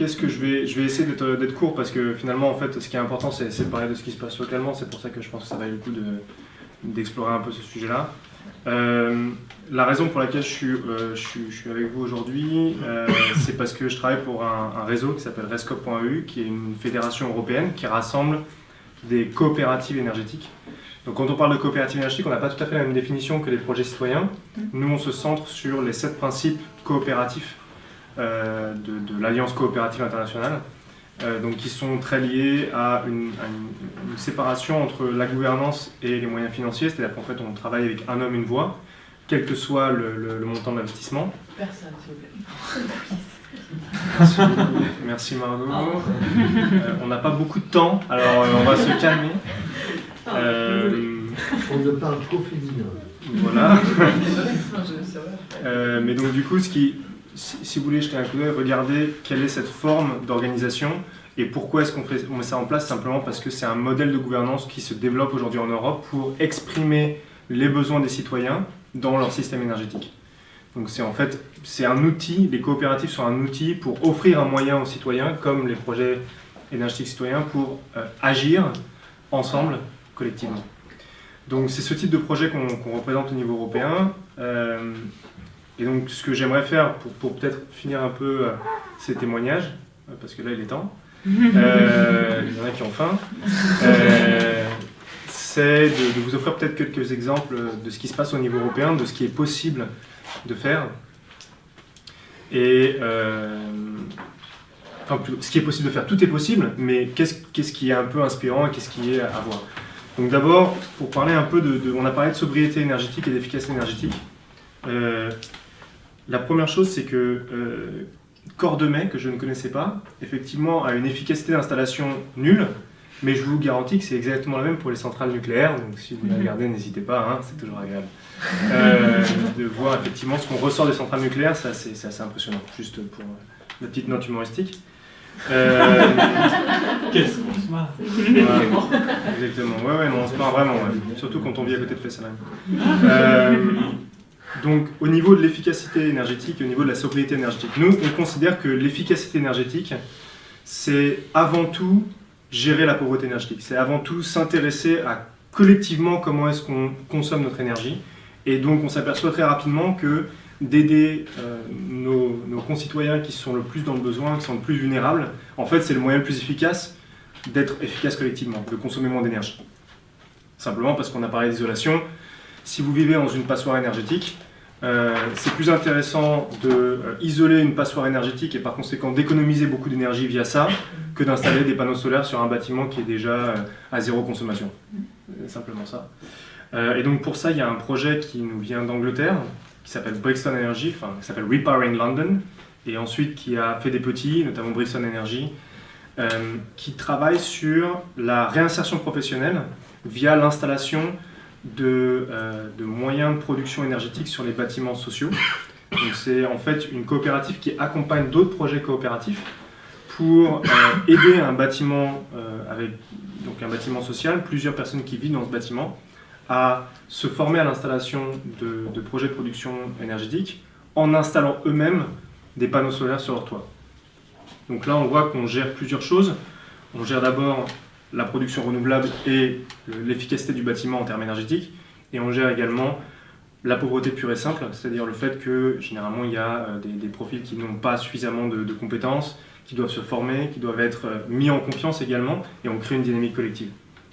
Qu'est-ce que je vais, je vais essayer d'être court parce que finalement, en fait, ce qui est important, c'est de parler de ce qui se passe localement. C'est pour ça que je pense que ça vaut le coup d'explorer un peu ce sujet-là. Euh, la raison pour laquelle je suis, euh, je suis, je suis avec vous aujourd'hui, euh, c'est parce que je travaille pour un, un réseau qui s'appelle Rescope.eu, qui est une fédération européenne qui rassemble des coopératives énergétiques. Donc quand on parle de coopératives énergétiques, on n'a pas tout à fait la même définition que les projets citoyens. Nous, on se centre sur les sept principes coopératifs de, de l'Alliance coopérative internationale, euh, donc qui sont très liés à une, séparation entre la gouvernance et les moyens financiers, c'est-à-dire qu'en fait on travaille avec un homme, une voix, quel que soit le, montant d'investissement. Personne, s'il vous plaît. Merci, Margot. Euh, on n'a pas beaucoup de temps, alors on va se calmer. on ne parle qu'au féminin. Voilà. mais donc du coup, ce qui, si, vous voulez jeter un coup d'œil, regardez quelle est cette forme d'organisation et pourquoi est-ce qu'on met ça en place Simplement parce que c'est un modèle de gouvernance qui se développe aujourd'hui en Europe pour exprimer les besoins des citoyens dans leur système énergétique. Donc c'est en fait, c'est un outil, les coopératives sont un outil pour offrir un moyen aux citoyens, comme les projets énergétiques citoyens, pour euh, agir ensemble, collectivement. Donc c'est ce type de projet qu'on représente au niveau européen. Euh, et donc, ce que j'aimerais faire pour, peut-être finir un peu euh, ces témoignages, euh, parce que là, il est temps, euh, il y en a qui ont faim, c'est de, vous offrir peut-être quelques exemples de ce qui se passe au niveau européen, de ce qui est possible de faire. Et enfin, ce qui est possible de faire, tout est possible, mais qu'est-ce qui est un peu inspirant et qu'est-ce qui est à voir? Donc d'abord, pour parler un peu de, On a parlé de sobriété énergétique et d'efficacité énergétique. La première chose, c'est que euh, Cordemais, que je ne connaissais pas, effectivement a une efficacité d'installation nulle, mais je vous garantis que c'est exactement la même pour les centrales nucléaires, donc si vous la mhm. regardez, n'hésitez pas, hein, c'est toujours agréable. Euh, de voir effectivement ce qu'on ressort des centrales nucléaires, c'est assez, impressionnant, juste pour la petite note humoristique. Euh... Qu'est-ce qu'on se marre Exactement, ouais, ouais, non, on se marre vraiment, surtout quand on vit à côté de Fessenheim. Euh, donc, au niveau de l'efficacité énergétique et au niveau de la sobriété énergétique, nous, on considère que l'efficacité énergétique, c'est avant tout gérer la pauvreté énergétique. C'est avant tout s'intéresser à collectivement comment est-ce qu'on consomme notre énergie. Et donc, on s'aperçoit très rapidement que d'aider euh, nos, nos, concitoyens qui sont le plus dans le besoin, qui sont le plus vulnérables, en fait, c'est le moyen le plus efficace d'être efficace collectivement, de consommer moins d'énergie. Simplement parce qu'on a parlé d'isolation, si vous vivez dans une passoire énergétique, euh, c'est plus intéressant d'isoler euh, une passoire énergétique et par conséquent d'économiser beaucoup d'énergie via ça que d'installer des panneaux solaires sur un bâtiment qui est déjà euh, à zéro consommation. Simplement ça. et donc pour ça, il y a un projet qui nous vient d'Angleterre, qui s'appelle Brixton Energy, qui s'appelle Repowering London, et ensuite qui a fait des petits, notamment Brixton Energy, qui travaille sur la réinsertion professionnelle via l'installation euh, de, moyens de production énergétique sur les bâtiments sociaux. C'est en fait une coopérative qui accompagne d'autres projets coopératifs pour euh, aider un bâtiment, euh, avec, donc un bâtiment social, plusieurs personnes qui vivent dans ce bâtiment, à se former à l'installation de, de, projets de production énergétique en installant eux-mêmes des panneaux solaires sur leur toit. Donc là, on voit qu'on gère plusieurs choses. On gère d'abord la production renouvelable et l'efficacité du bâtiment en termes énergétiques. Et on gère également la pauvreté pure et simple, c'est-à-dire le fait que généralement il y a euh, des, profils qui n'ont pas suffisamment de, compétences, qui doivent se former, qui doivent être euh, mis en confiance également, et on crée une dynamique collective.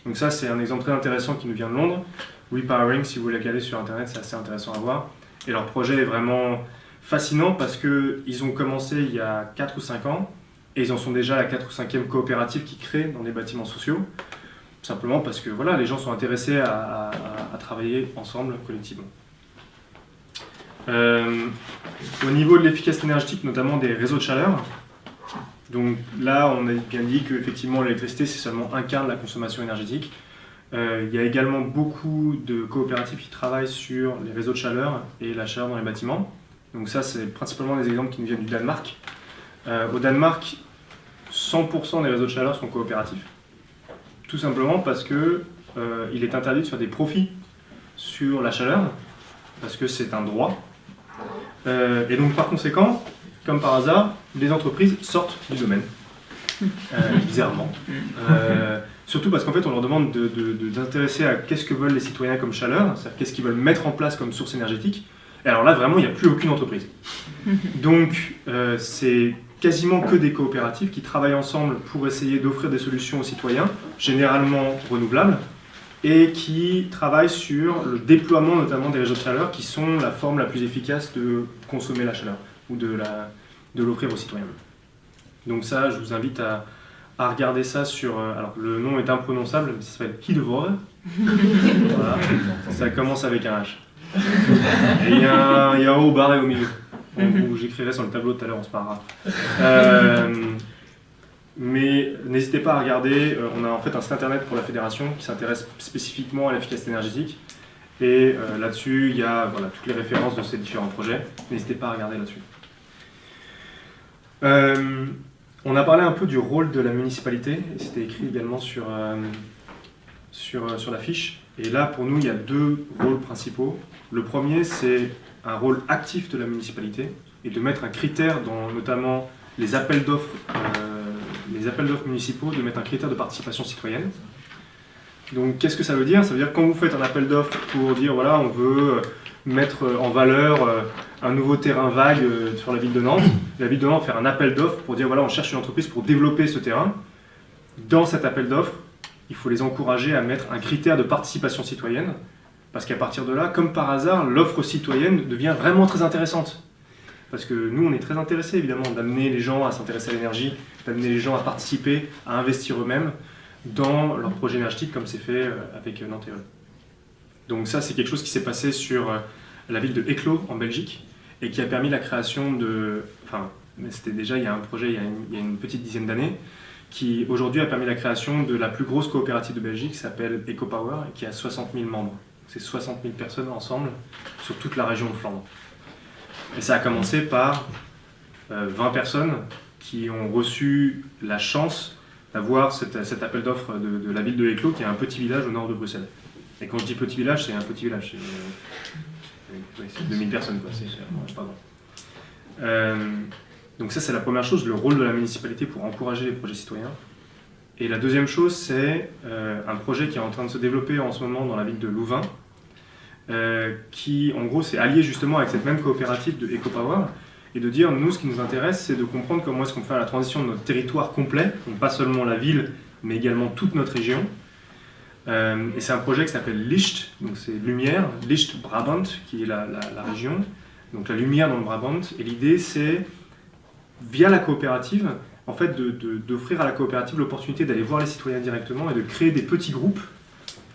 Donc ça c'est un exemple très intéressant qui nous vient de Londres. Repowering, si vous voulez regarder sur internet, c'est assez intéressant à voir. Et leur projet est vraiment fascinant parce qu'ils ont commencé il y a 4 ou 5 ans, et ils en sont déjà à la 4 ou 5e coopérative qui crée dans les bâtiments sociaux, simplement parce que voilà, les gens sont intéressés à, travailler ensemble, collectivement. Euh, au niveau de l'efficacité énergétique, notamment des réseaux de chaleur, donc là on a bien dit qu'effectivement l'électricité c'est seulement un quart de la consommation énergétique. Euh, il y a également beaucoup de coopératives qui travaillent sur les réseaux de chaleur et la chaleur dans les bâtiments. Donc ça c'est principalement des exemples qui nous viennent du Danemark. Euh, au Danemark, 100% des réseaux de chaleur sont coopératifs. Tout simplement parce que euh, il est interdit de faire des profits sur la chaleur, parce que c'est un droit. Euh, et donc par conséquent, comme par hasard, les entreprises sortent du domaine, euh, bizarrement. Euh, surtout parce qu'en fait, on leur demande de, de, à qu'est-ce que veulent les citoyens comme chaleur, c'est-à-dire qu'est-ce qu'ils veulent mettre en place comme source énergétique. Et alors là, vraiment, il n'y a plus aucune entreprise. Donc, c'est quasiment que des coopératives qui travaillent ensemble pour essayer d'offrir des solutions aux citoyens, généralement renouvelables, et qui travaillent sur le déploiement notamment des réseaux de chaleur qui sont la forme la plus efficace de consommer la chaleur ou de l'offrir aux citoyens. Donc ça, je vous invite à, à regarder ça sur... euh, alors le nom est imprononçable, mais ça s'appelle Hidevore. Voilà. Ça commence avec un H. Et il y, a un- il y a un haut barré au milieu. Bon, J'écrirai sur le tableau tout à l'heure, on se parlera. Euh, mais n'hésitez pas à regarder, euh, on a en fait un site internet pour la fédération qui s'intéresse spécifiquement à l'efficacité énergétique. Et euh, là-dessus, il y a voilà, toutes les références de ces différents projets. N'hésitez pas à regarder là-dessus. Euh, on a parlé un peu du rôle de la municipalité, c'était écrit également sur, sur, sur la fiche. Et là, pour nous, il y a deux rôles principaux. Le premier, c'est un rôle actif de la municipalité et de mettre un critère dans notamment les appels d'offres, euh, les appels d'offres municipaux, de mettre un critère de participation citoyenne. Donc, qu'est-ce que ça veut dire? Ça veut dire quand vous faites un appel d'offres pour dire voilà, on veut mettre en valeur euh, un nouveau terrain vague euh, sur la ville de Nantes, la ville de Nantes faire un appel d'offres pour dire voilà, on cherche une entreprise pour développer ce terrain. Dans cet appel d'offres, il faut les encourager à mettre un critère de participation citoyenne, parce qu'à partir de là, comme par hasard, l'offre citoyenne devient vraiment très intéressante. Parce que nous, on est très intéressés évidemment d'amener les gens à s'intéresser à l'énergie, d'amener les gens à participer, à investir eux-mêmes dans leur projet énergétique, comme c'est fait euh, avec euh, Nanterre. Donc ça, c'est quelque chose qui s'est passé sur euh, la ville de Éclos en Belgique et qui a permis la création de... Enfin, c'était déjà il y a un projet il y a une, il y a une petite dizaine d'années qui aujourd'hui a permis la création de la plus grosse coopérative de Belgique qui s'appelle EcoPower et qui a 60 000 membres. C'est 60 000 personnes ensemble sur toute la région de Flandre. Et ça a commencé par euh, 20 personnes qui ont reçu la chance d'avoir cet, appel d'offres de, la ville de Éclos qui est un petit village au nord de Bruxelles. Et quand je dis petit village, c'est un petit village. C'est euh, ouais, c'est 2000 personnes. Quoi. Pardon. Euh, donc ça, c'est la première chose, le rôle de la municipalité pour encourager les projets citoyens. Et la deuxième chose, c'est euh, un projet qui est en train de se développer en ce moment dans la ville de Louvain, euh, qui, en gros, s'est allié justement avec cette même coopérative de EcoPower, et de dire, nous, ce qui nous intéresse, c'est de comprendre comment est-ce qu'on fait la transition de notre territoire complet, donc pas seulement la ville, mais également toute notre région. Euh, et c'est un projet qui s'appelle Licht, donc c'est lumière, Licht Brabant, qui est la, région, donc la lumière dans le Brabant, et l'idée c'est via la coopérative, en fait, d'offrir à la coopérative l'opportunité d'aller voir les citoyens directement et de créer des petits groupes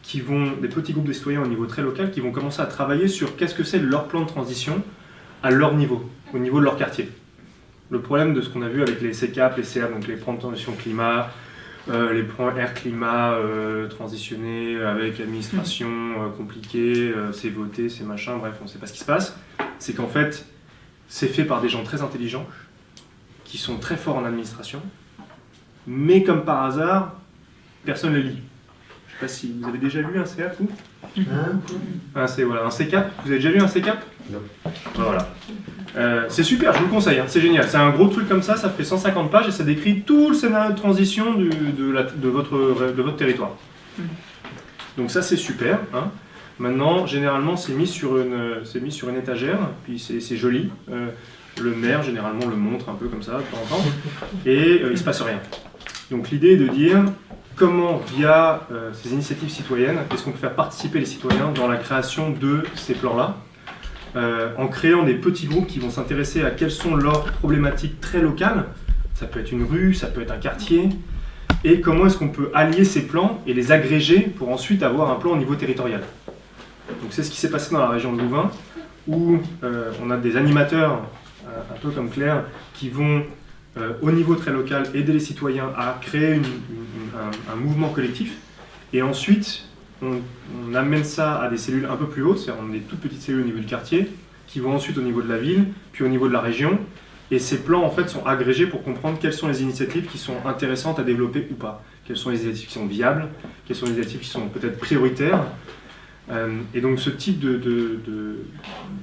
qui vont, des petits groupes de citoyens au niveau très local qui vont commencer à travailler sur qu'est-ce que c'est leur plan de transition à leur niveau, au niveau de leur quartier. Le problème de ce qu'on a vu avec les CCAP, les CA, donc les plans de transition climat, euh, les plans air-climat euh, transitionnés avec l'administration euh, compliquée, c'est voté, c'est machin, bref, on ne sait pas ce qui se passe. C'est qu'en fait, c'est fait par des gens très intelligents, qui sont très forts en administration, mais comme par hasard, personne ne le lit. Je ne sais pas si vous avez déjà lu un CAP, vous un, C, voilà, un CCAP Vous avez déjà lu un CCAP Non. Voilà. Euh, c'est super, je vous le conseille, hein, c'est génial. C'est un gros truc comme ça, ça fait 150 pages et ça décrit tout le scénario de transition du, de, la, de, votre, de votre territoire. Donc ça c'est super. Hein. Maintenant, généralement, c'est mis, sur une, mis sur une étagère, puis c'est joli. Euh, le maire, généralement, le montre un peu comme ça, de temps en temps, et euh, il ne se passe rien. Donc l'idée est de dire comment, via euh, ces initiatives citoyennes, est-ce qu'on peut faire participer les citoyens dans la création de ces plans-là, euh, en créant des petits groupes qui vont s'intéresser à quelles sont leurs problématiques très locales, ça peut être une rue, ça peut être un quartier, et comment est-ce qu'on peut allier ces plans et les agréger pour ensuite avoir un plan au niveau territorial. Donc c'est ce qui s'est passé dans la région de Louvain, où on a des animateurs, un peu comme Claire, qui vont euh, au niveau très local aider les citoyens à créer un, mouvement collectif, et ensuite on, amène ça à des cellules un peu plus hautes, c'est-à-dire des toutes petites cellules au niveau du quartier, qui vont ensuite au niveau de la ville, puis au niveau de la région, et ces plans en fait sont agrégés pour comprendre quelles sont les initiatives qui sont intéressantes à développer ou pas, quelles sont les initiatives qui sont viables, quelles sont les initiatives qui sont peut-être prioritaires, Euh, et donc ce type de, de,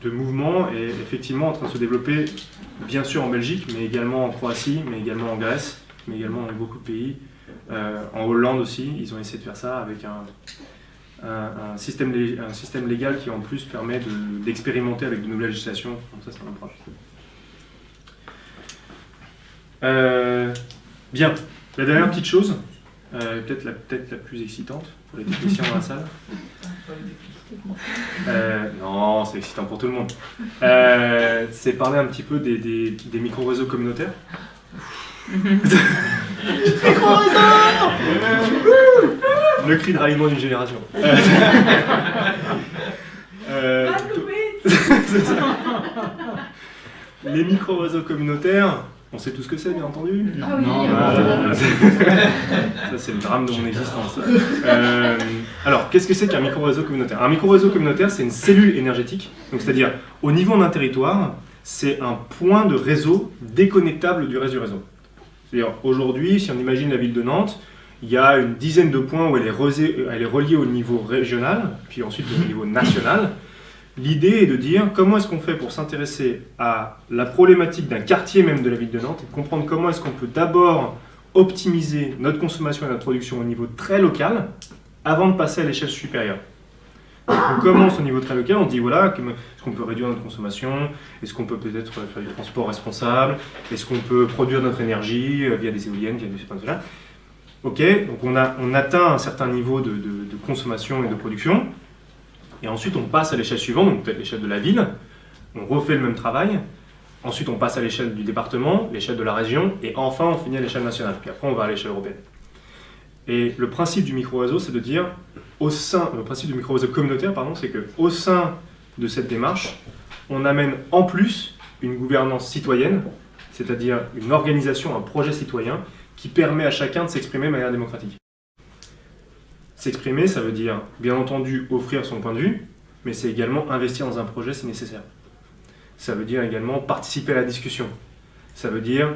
de, mouvement est effectivement en train de se développer, bien sûr en Belgique, mais également en Croatie, mais également en Grèce, mais également dans beaucoup de pays. Euh, en Hollande aussi, ils ont essayé de faire ça avec un, un, système, un système légal qui en plus permet de- d'expérimenter avec de nouvelles législations. Donc ça, c'est un approche. Euh, bien, la dernière petite chose, euh, peut-être la, peut la plus excitante pour les techniciens dans la salle. Euh, non, c'est excitant pour tout le monde. Euh, c'est parler un petit peu des, des- des micro-réseaux communautaires. Le cri de ralliement d'une génération. Les micro-réseaux communautaires, on sait tout ce que c'est, bien entendu. Ah Non, Voilà. Ça, c'est le drame de mon existence. Euh, alors, qu'est-ce que c'est qu'un micro-réseau communautaire? Un micro-réseau communautaire, c'est une cellule énergétique. Donc, c'est-à-dire, au niveau d'un territoire, c'est un point de réseau déconnectable du reste du réseau. C'est-à-dire, aujourd'hui, si on imagine la ville de Nantes, il y a une dizaine de points où elle est, elle est reliée au niveau régional, puis ensuite au niveau national. L'idée est de dire comment est-ce qu'on fait pour s'intéresser à la problématique d'un quartier même de la ville de Nantes et de comprendre comment est-ce qu'on peut d'abord optimiser notre consommation et notre production au niveau très local avant de passer à l'échelle supérieure? Donc, on commence au niveau très local, on dit voilà, est-ce qu'on peut réduire notre consommation? Est-ce qu'on peut peut-être faire du transport responsable? Est-ce qu'on peut produire notre énergie euh, via des éoliennes, via des cela? Ok, donc on, a, on atteint un certain niveau de, de- de consommation et de production. Et ensuite, on passe à l'échelle suivante, donc peut-être l'échelle de la ville. On refait le même travail. Ensuite, on passe à l'échelle du département, l'échelle de la région, et enfin, on finit à l'échelle nationale. Puis après, on va à l'échelle européenne. Et le principe du micro-réseau, c'est de dire, au sein, le principe du micro-réseau communautaire, pardon, c'est que au sein de cette démarche, on amène en plus une gouvernance citoyenne, c'est-à-dire une organisation, un projet citoyen, qui permet à chacun de s'exprimer de manière démocratique. S'exprimer, ça veut dire, bien entendu, offrir son point de vue, mais c'est également investir dans un projet si nécessaire. Ça veut dire également participer à la discussion. Ça veut dire,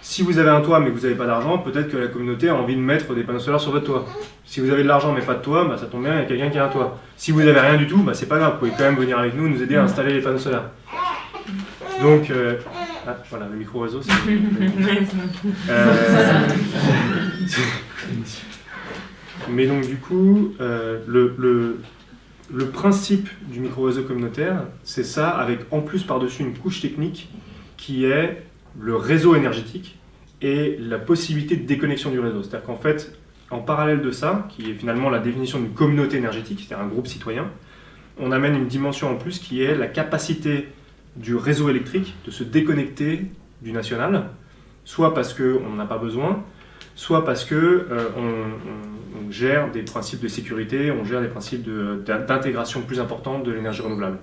si vous avez un toit mais que vous n'avez pas d'argent, peut-être que la communauté a envie de mettre des panneaux solaires sur votre toit. Si vous avez de l'argent mais pas de toit, bah, ça tombe bien, il y a quelqu'un qui a un toit. Si vous n'avez rien du tout, bah, c'est pas grave, vous pouvez quand même venir avec nous, nous aider à installer les panneaux solaires. Donc, euh, ah, voilà, le micro-réseau, c'est... Euh, Mais donc du coup, euh, le, principe du micro-réseau communautaire, c'est ça, avec en plus par-dessus une couche technique qui est le réseau énergétique et la possibilité de déconnexion du réseau. C'est-à-dire qu'en fait, en parallèle de ça, qui est finalement la définition d'une communauté énergétique, c'est-à-dire un groupe citoyen, on amène une dimension en plus qui est la capacité du réseau électrique de se déconnecter du national, soit parce qu'on n'en a pas besoin, soit parce que euh, on, gère des principes de sécurité, on gère des principes de- d'intégration plus importante de l'énergie renouvelable.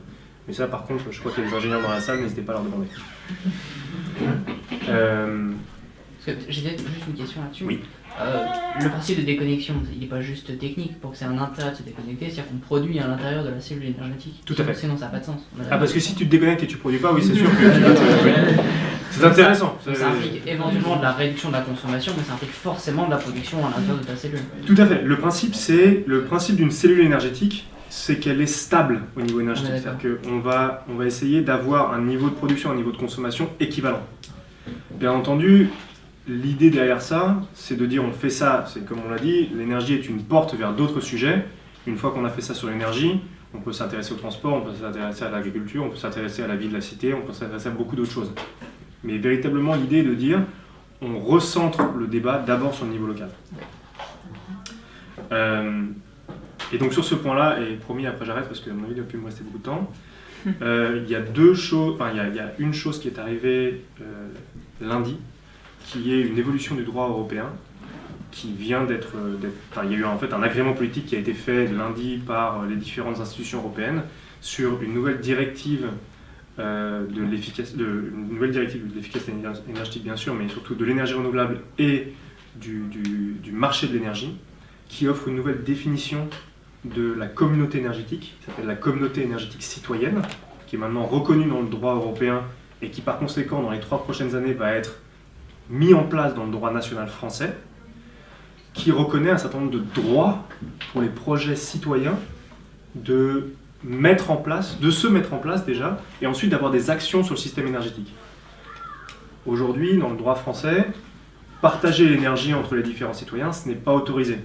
Mais ça, par contre, je crois qu'il y a des ingénieurs dans la salle, n'hésitez pas à leur demander. Euh, J'ai peut-être juste une question là-dessus. Oui. Euh, le principe de déconnexion, il n'est pas juste technique pour que c'est un intérêt de se déconnecter, c'est-à-dire qu'on produit à l'intérieur de la cellule énergétique. Tout à fait. Sinon, ça n'a pas de sens. Ah, parce que si tu te déconnectes et tu produis pas, oui, c'est sûr que tu vas te- oui. C'est intéressant. Ça implique éventuellement de la réduction de la consommation, mais ça implique forcément de la production à l'intérieur de ta cellule. Tout à fait. Le principe, c'est le principe d'une cellule énergétique, c'est qu'elle est stable au niveau énergétique. C'est-à-dire qu'on va, on va essayer d'avoir un niveau de production, un niveau de consommation équivalent. Bien entendu, l'idée derrière ça, c'est de dire on fait ça, c'est comme on l'a dit, l'énergie est une porte vers d'autres sujets. Une fois qu'on a fait ça sur l'énergie, on peut s'intéresser au transport, on peut s'intéresser à l'agriculture, on peut s'intéresser à la vie de la cité, on peut s'intéresser à beaucoup d'autres choses. Mais véritablement, l'idée est de dire on recentre le débat d'abord sur le niveau local. Euh, et donc sur ce point-là, et promis après j'arrête parce que mon avis il ne plus me rester beaucoup de temps, euh, il y a deux choses, enfin il y a, une chose qui est arrivée euh, lundi, qui est une évolution du droit européen, qui vient d'être, enfin il y a eu en fait un agrément politique qui a été fait lundi par les différentes institutions européennes sur une nouvelle directive de l'efficace, de, une nouvelle directive de l'efficacité éner- énergétique bien sûr, mais surtout de l'énergie renouvelable et du, du- du marché de l'énergie, qui offre une nouvelle définition de la communauté énergétique, qui s'appelle la communauté énergétique citoyenne, qui est maintenant reconnue dans le droit européen et qui par conséquent dans les trois prochaines années va être mis en place dans le droit national français, qui reconnaît un certain nombre de droits pour les projets citoyens de mettre en place, de se mettre en place déjà, et ensuite d'avoir des actions sur le système énergétique. Aujourd'hui, dans le droit français, partager l'énergie entre les différents citoyens, ce n'est pas autorisé.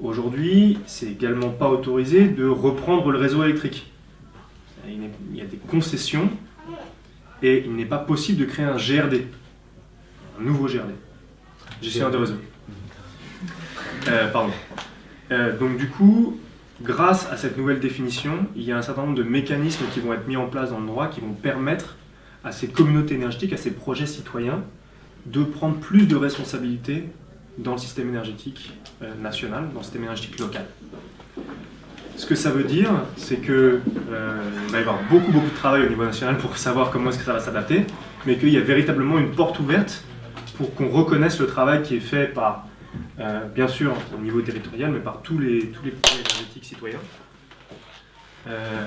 Aujourd'hui, c'est également pas autorisé de reprendre le réseau électrique. Il y a des concessions et il n'est pas possible de créer un GRD, un nouveau GRD, gestionnaire de réseau. Euh, pardon. Euh, donc du coup, grâce à cette nouvelle définition, il y a un certain nombre de mécanismes qui vont être mis en place dans le droit qui vont permettre à ces communautés énergétiques, à ces projets citoyens, de prendre plus de responsabilités dans le système énergétique euh, national, dans le système énergétique local. Ce que ça veut dire, c'est que euh, va y avoir beaucoup beaucoup de travail au niveau national pour savoir comment est-ce que ça va s'adapter, mais qu'il y a véritablement une porte ouverte pour qu'on reconnaisse le travail qui est fait par, euh, bien sûr, au niveau territorial, mais par tous les, tous les projets énergétiques citoyens. Euh,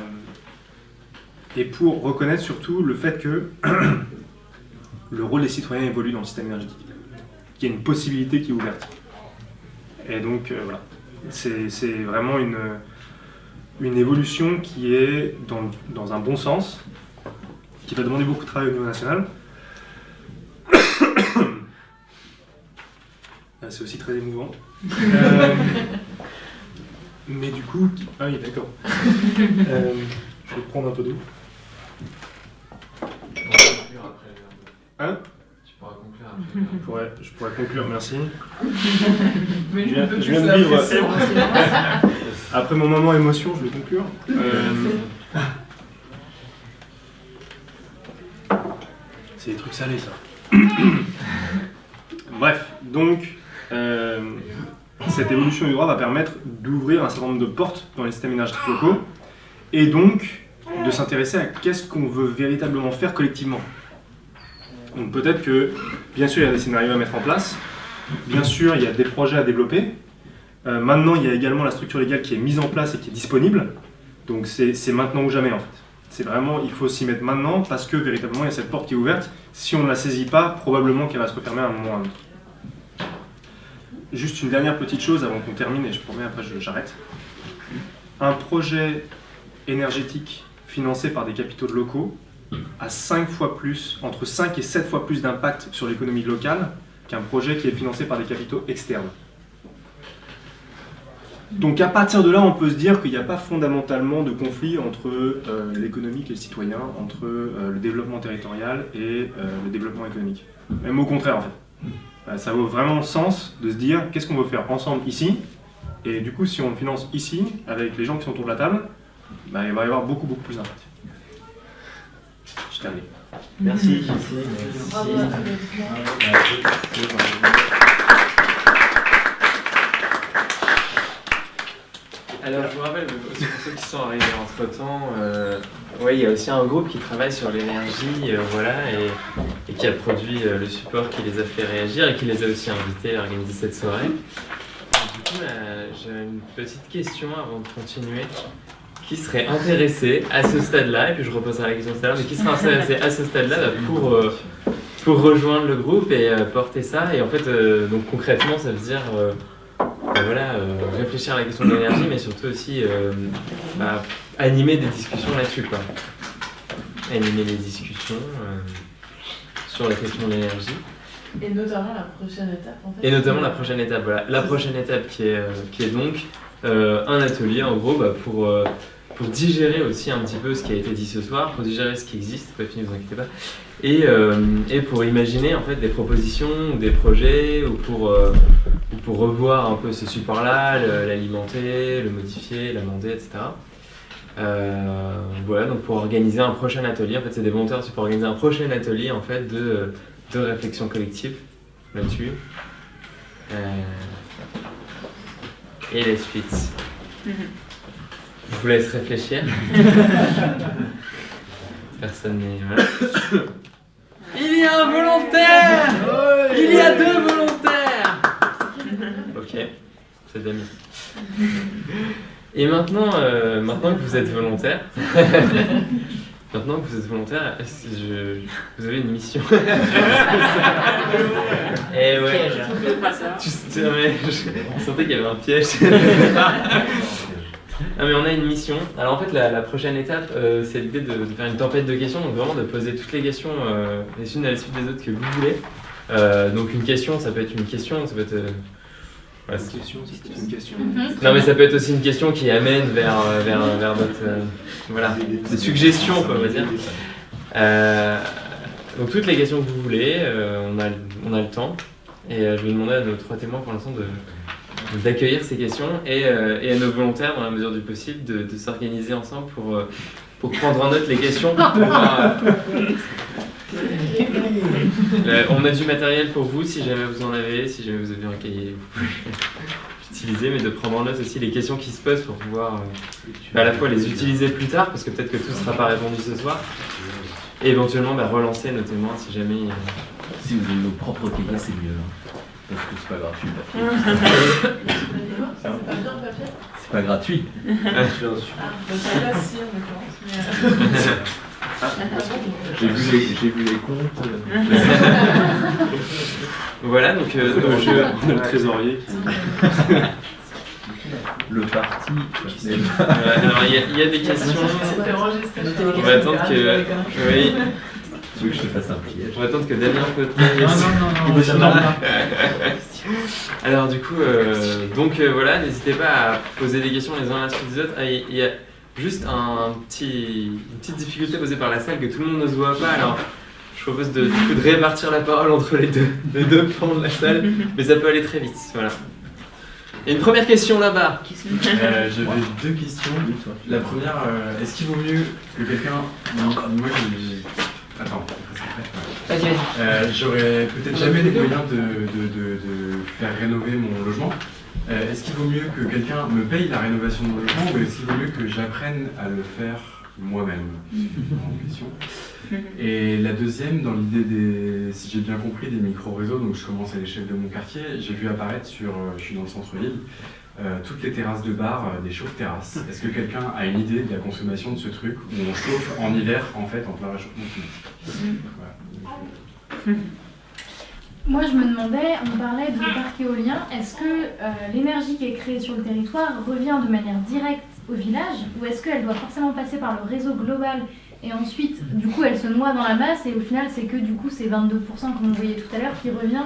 et pour reconnaître surtout le fait que le rôle des citoyens évolue dans le système énergétique, qu'il y a une possibilité qui est ouverte. Et donc, euh, voilà, c'est vraiment une, une évolution qui est dans, dans un bon sens, qui va demander beaucoup de travail au niveau national. Ah, C'est aussi très émouvant. Euh, mais du coup, ah oui, d'accord. Euh, je vais prendre un peu d'eau. Tu pourras conclure après. Hein Tu pourras conclure Je après. pourrais, je pourrais conclure, merci. Mais Je je viens de vivre-. Après mon moment émotion, je vais conclure. Euh, C'est des trucs salés, ça. Bref, donc, euh, cette évolution du droit va permettre d'ouvrir un certain nombre de portes dans les systèmes énergétiques locaux et donc de s'intéresser à qu'est-ce qu'on veut véritablement faire collectivement. Donc peut-être que, bien sûr, il y a des scénarios à mettre en place, bien sûr, il y a des projets à développer, euh, maintenant, il y a également la structure légale qui est mise en place et qui est disponible. Donc c'est maintenant ou jamais en fait. C'est vraiment, il faut s'y mettre maintenant parce que véritablement il y a cette porte qui est ouverte. Si on ne la saisit pas, probablement qu'elle va se refermer à un moment ou un autre. Juste une dernière petite chose avant qu'on termine et je promets après j'arrête. Un projet énergétique financé par des capitaux locaux a 5 fois plus, entre 5 et 7 fois plus d'impact sur l'économie locale qu'un projet qui est financé par des capitaux externes. Donc à partir de là, on peut se dire qu'il n'y a pas fondamentalement de conflit entre euh, l'économique et le citoyen, entre euh, le développement territorial et euh, le développement économique. Même au contraire en fait. Euh, ça vaut vraiment sens de se dire qu'est-ce qu'on veut faire ensemble ici, et du coup si on le finance ici, avec les gens qui sont autour de la table, bah, il va y avoir beaucoup beaucoup plus d'impact. Je termine. Merci. À tous les trois. Alors, je vous rappelle, aussi pour ceux qui sont arrivés entre temps, ouais, il y a aussi un groupe qui travaille sur l'énergie, euh, voilà, et, et qui a produit euh, le support qui les a fait réagir et qui les a aussi invités à organiser cette soirée. Et du coup, euh, j'ai une petite question avant de continuer. Qui serait intéressé à ce stade-là, et puis je reposerai la question tout à l'heure, mais qui serait intéressé à ce stade-là bah, pour, euh, pour rejoindre le groupe et euh, porter ça? Et en fait, euh, donc concrètement, ça veut dire euh, voilà, euh, réfléchir à la question de l'énergie, mais surtout aussi euh, bah, animer des discussions là-dessus. quoi. Animer des discussions euh, sur la question de l'énergie. Et notamment la prochaine étape en fait. Et notamment la prochaine étape. Voilà. La prochaine étape qui est, euh, qui est donc euh, un atelier en gros bah, pour, euh, pour digérer aussi un petit peu ce qui a été dit ce soir, pour digérer ce qui existe, c'est pas fini, vous inquiétez pas, et, euh, et pour imaginer en fait des propositions ou des projets ou pour, euh, ou pour revoir un peu ce support-là, l'alimenter, le modifier, l'amender, etc. Euh, voilà, donc pour organiser un prochain atelier, en fait c'est des volontaires pour organiser un prochain atelier en fait de, de réflexion collective là-dessus. Et les suites. Je vous laisse réfléchir. Personne n'est. Il y a un volontaire Il y a deux volontaires Ok, c'est d'amis. Et maintenant, euh, maintenant que vous êtes volontaire, maintenant que vous êtes volontaire, je, vous avez une mission? Et ouais. Tu, mais je sentais qu'il y avait un piège. Non mais on a une mission. Alors en fait la, la prochaine étape euh, c'est l'idée de, de faire une tempête de questions, donc vraiment de poser toutes les questions euh, les unes à la suite des autres que vous voulez. Euh, donc une question ça peut être une question, ça peut être... euh, Une question, c'est une question. non mais ça peut être aussi une question qui amène vers, vers, vers euh, voilà, des suggestions quoi on va dire. Euh, donc toutes les questions que vous voulez, euh, on, a, le- on a le temps. Et euh, je vais demander à nos trois témoins pour l'instant de d'accueillir ces questions et, euh, et à nos volontaires, dans la mesure du possible, de, de s'organiser ensemble pour, euh, pour prendre en note les questions. pour euh, on a du matériel pour vous si jamais vous en avez, si jamais vous avez un cahier, vous pouvez l'utiliser, mais de prendre en note aussi les questions qui se posent pour pouvoir à la fois les utiliser plus tard, parce que peut-être que tout ne sera pas répondu ce soir, et éventuellement bah, relancer nos témoins si jamais. euh, Si vous avez nos propres cahiers, c'est mieux. hein. Parce que c'est pas gratuit. le papier. C'est pas bien le papier C'est pas gratuit. Euh, J'ai vu, les- j'ai vu les comptes. euh, Voilà, donc euh, jeux. a le trésorier. le parti. Il y, y a des questions. On va attendre que. Oui, Tu veux que je te fasse un on va attendre que Damien peut. Non, non, non, non. Alors du coup, euh, donc euh, voilà, n'hésitez pas à poser des questions les uns à la suite des autres. Ah, Il y a juste un petit, une petite difficulté posée par la salle que tout le monde ne se voit pas. Alors je propose de, du coup, de répartir la parole entre les deux, les deux plans de la salle, mais ça peut aller très vite. Voilà. Et une première question là-bas. Euh, J'avais deux questions. La première, euh, est-ce qu'il vaut mieux que quelqu'un. Non, moi j'ai. Attends, Vas-y, vas-y. euh, j'aurais peut-être jamais les moyens de, de, de, de faire rénover mon logement. Euh, est-ce qu'il vaut mieux que quelqu'un me paye la rénovation de mon logement ou est-ce qu'il vaut mieux que j'apprenne à le faire moi-même? Et la deuxième, dans l'idée des, si j'ai bien compris, des micro-réseaux, donc je commence à l'échelle de mon quartier, j'ai vu apparaître sur, euh, je suis dans le centre-ville, euh, toutes les terrasses de bar, euh, des chauffe-terrasses. Est-ce que quelqu'un a une idée de la consommation de ce truc où on chauffe en hiver, en fait, en plein réchauffement climatique? Voilà. Moi, je me demandais, on parlait de parc éolien, est-ce que euh, l'énergie qui est créée sur le territoire revient de manière directe au village ou est-ce qu'elle doit forcément passer par le réseau global et ensuite, du coup, elle se noie dans la masse et au final, c'est que du coup, c'est 22% comme on voyait tout à l'heure qui revient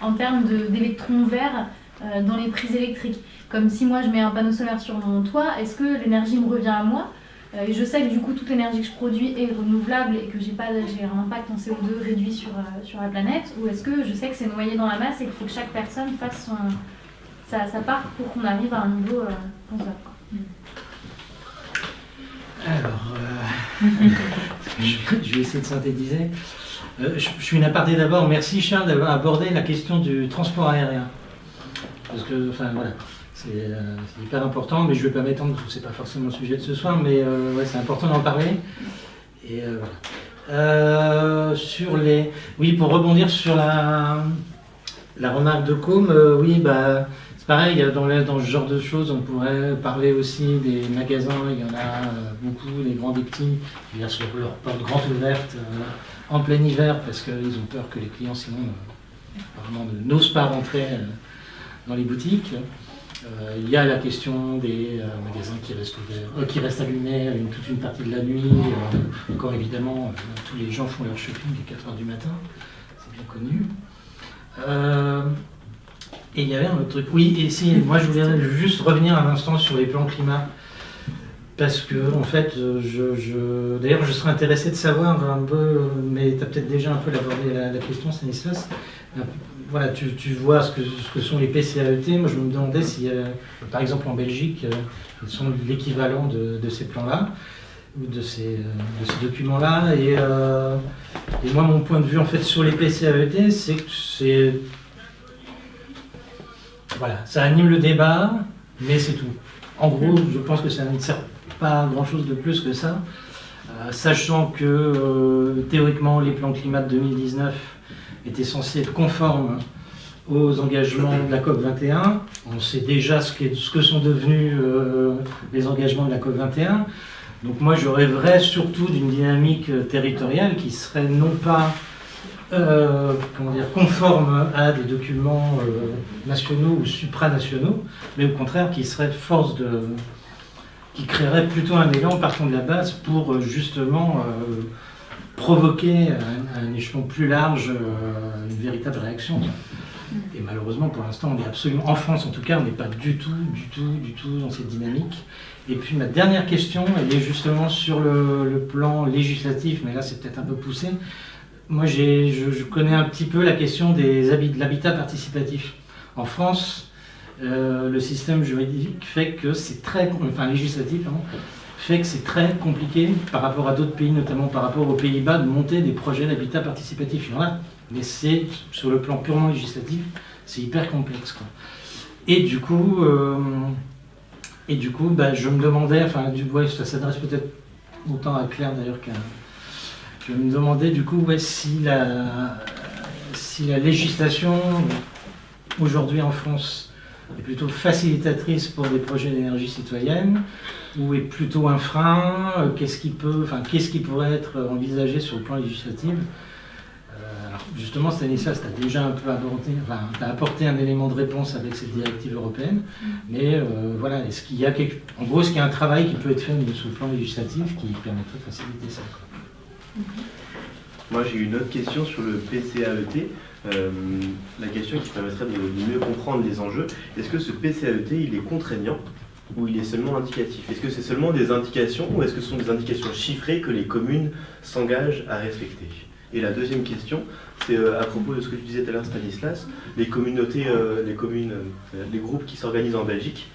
en termes d'électrons verts euh, dans les prises électriques? Comme si moi, je mets un panneau solaire sur mon toit, est-ce que l'énergie me revient à moi Euh, et je sais que du coup toute l'énergie que je produis est renouvelable et que j'ai un impact en CO2 réduit sur, euh, sur la planète ou est-ce que je sais que c'est noyé dans la masse et qu'il faut que chaque personne fasse sa, part pour qu'on arrive à un niveau euh, quoi. Alors, euh, je, vais essayer de synthétiser. Je, je suis une aparté d'abord. Merci Charles d'avoir abordé la question du transport aérien. Parce que, enfin voilà, c'est euh, c'est hyper important, mais je ne vais pas m'étendre parce que ce n'est pas forcément le sujet de ce soir, mais euh, ouais, c'est important d'en parler. Et euh, sur les, oui, pour rebondir sur la, la remarque de Com, oui, bah, c'est pareil, dans, dans ce genre de choses, on pourrait parler aussi des magasins, il y en a beaucoup, les grands des petits, qui viennent sur leurs portes grandes ouvertes euh, en plein hiver parce qu'ils ont peur que les clients sinon euh, n'osent pas rentrer dans les boutiques. Euh, il y a la question des euh, magasins qui restent, ouverts, euh, qui restent allumés toute une partie de la nuit. Encore évidemment, tous les gens font leur shopping à 4h du matin, c'est bien connu. Et il y avait un autre truc. Oui, et si, moi je voulais juste revenir un instant sur les plans climat. Parce que, en fait, je, d'ailleurs, je serais intéressé de savoir un peu, mais tu as peut-être déjà un peu abordé la, la question, Stanislas. Voilà, tu, vois ce que, ce que sont les PCAET. Moi, je me demandais si, euh, par exemple, en Belgique, euh, ils sont l'équivalent de, de ces plans-là, ou de ces, euh, ces documents-là. Et, moi, mon point de vue, en fait, sur les PCAET, c'est que c'est voilà, ça anime le débat, mais c'est tout. En gros, je pense que ça ne sert pas grand-chose de plus que ça, sachant que théoriquement les plans climat de 2019 étaient censés être conformes aux engagements de la COP 21. On sait déjà ce, que sont devenus euh, les engagements de la COP 21. Donc moi, je rêverais surtout d'une dynamique territoriale qui serait non pas euh, comment dire, conforme à des documents euh, nationaux ou supranationaux, mais au contraire qui serait force de, qui créerait plutôt un élan partant de la base pour justement provoquer un, un échelon plus large, euh, une véritable réaction. Et malheureusement, pour l'instant, on est absolument, en France en tout cas, on n'est pas du tout, du tout, du tout dans cette dynamique. Et puis ma dernière question, elle est justement sur le, plan législatif, mais là c'est peut-être un peu poussé. Moi, je, je connais un petit peu la question des de l'habitat participatif. En France, euh, le système juridique fait que c'est très, enfin législatif, fait que c'est très compliqué par rapport à d'autres pays, notamment par rapport aux Pays-Bas, de monter des projets d'habitat participatif. Il y en a, mais c'est sur le plan purement législatif, c'est hyper complexe. Et du coup, euh, et du coup, bah, je me demandais, enfin, du, ouais, ça s'adresse peut-être autant à Claire d'ailleurs qu'à. Je me demandais du coup si, la, si la législation aujourd'hui en France est plutôt facilitatrice pour des projets d'énergie citoyenne ou est plutôt un frein euh, Qu'est-ce qui peut, enfin, qu'est-ce qui pourrait être envisagé sur le plan législatif Euh, alors, Justement, Stanislas, tu as déjà un peu abordé, enfin, t'as apporté un élément de réponse avec cette directive européenne, mais euh, voilà, est-ce qu'il y a quelque, en gros, est-ce qu'il y a un travail qui peut être fait sur le plan législatif qui permettrait de faciliter ça quoi Moi, j'ai une autre question sur le PCAET. Euh, la question qui permettrait de de mieux comprendre les enjeux. Est-ce que ce PCAET, il est contraignant? Ou il est seulement indicatif Est-ce que c'est seulement des indications ou est-ce que ce sont des indications chiffrées que les communes s'engagent à respecter? Et la deuxième question, c'est euh, à propos de ce que tu disais tout à l'heure, Stanislas, les communautés, euh, les communes, euh, les groupes qui s'organisent en Belgique.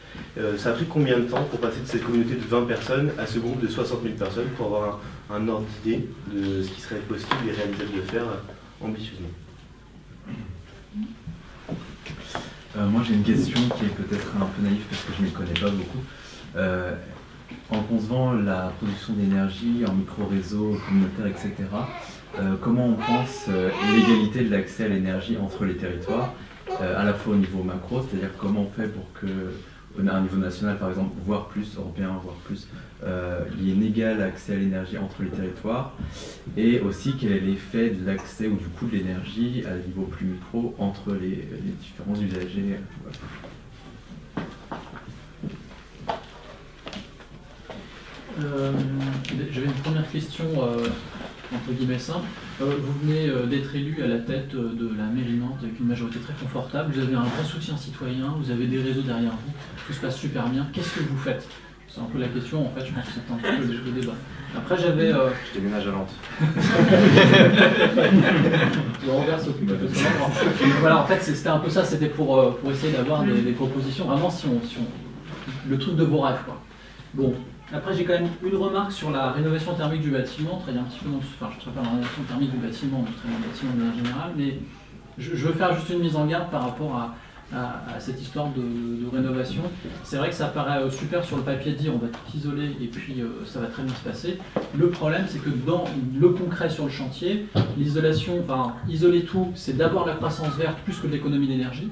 ça a pris combien de temps pour passer de cette communauté de 20 personnes à ce groupe de 60 000 personnes pour avoir un, un ordre d'idée de ce qui serait possible et réalisable de faire ambitieusement? Euh, moi j'ai une question qui est peut-être un peu naïve parce que je ne m'y connais pas beaucoup. Euh, en concevant la production d'énergie en micro-réseau communautaire, etc., euh, comment on pense l'égalité de l'accès à l'énergie entre les territoires, à la fois au niveau macro, c'est-à-dire comment on fait pour que, à un niveau national par exemple, voire plus, européen, voire plus, euh, il y ait un accès à l'énergie entre les territoires, et aussi quel est l'effet de l'accès ou du coût de l'énergie à un niveau plus micro entre les, différents usagers. voilà. Euh, J'avais une première question euh, entre guillemets simple. Euh, vous venez euh, d'être élu à la tête euh, de la mairie Nantes avec une majorité très confortable. Vous avez un vrai soutien citoyen, vous avez des réseaux derrière vous, tout se passe super bien. Qu'est-ce que vous faites? C'est un peu la question, en fait, je pense que c'est un petit peu le, le débat. Après, j'avais. euh, Je déménage à Nantes. le Robert s'occupe de ça. Voilà, en fait, c'était un peu ça, c'était pour, pour essayer d'avoir des, des propositions, vraiment, si on, si on- le truc de vos rêves, quoi. Bon, après, j'ai quand même une remarque sur la rénovation thermique du bâtiment, très un enfin, je ne pas la rénovation thermique du bâtiment, bâtiment de mais je, veux faire juste une mise en garde par rapport à, cette histoire de, de rénovation. C'est vrai que ça paraît euh, super sur le papier de dire on va tout isoler et puis euh, ça va très bien se passer. Le problème, c'est que dans le concret sur le chantier, l'isolation, enfin, isoler tout, c'est d'abord la croissance verte plus que l'économie d'énergie.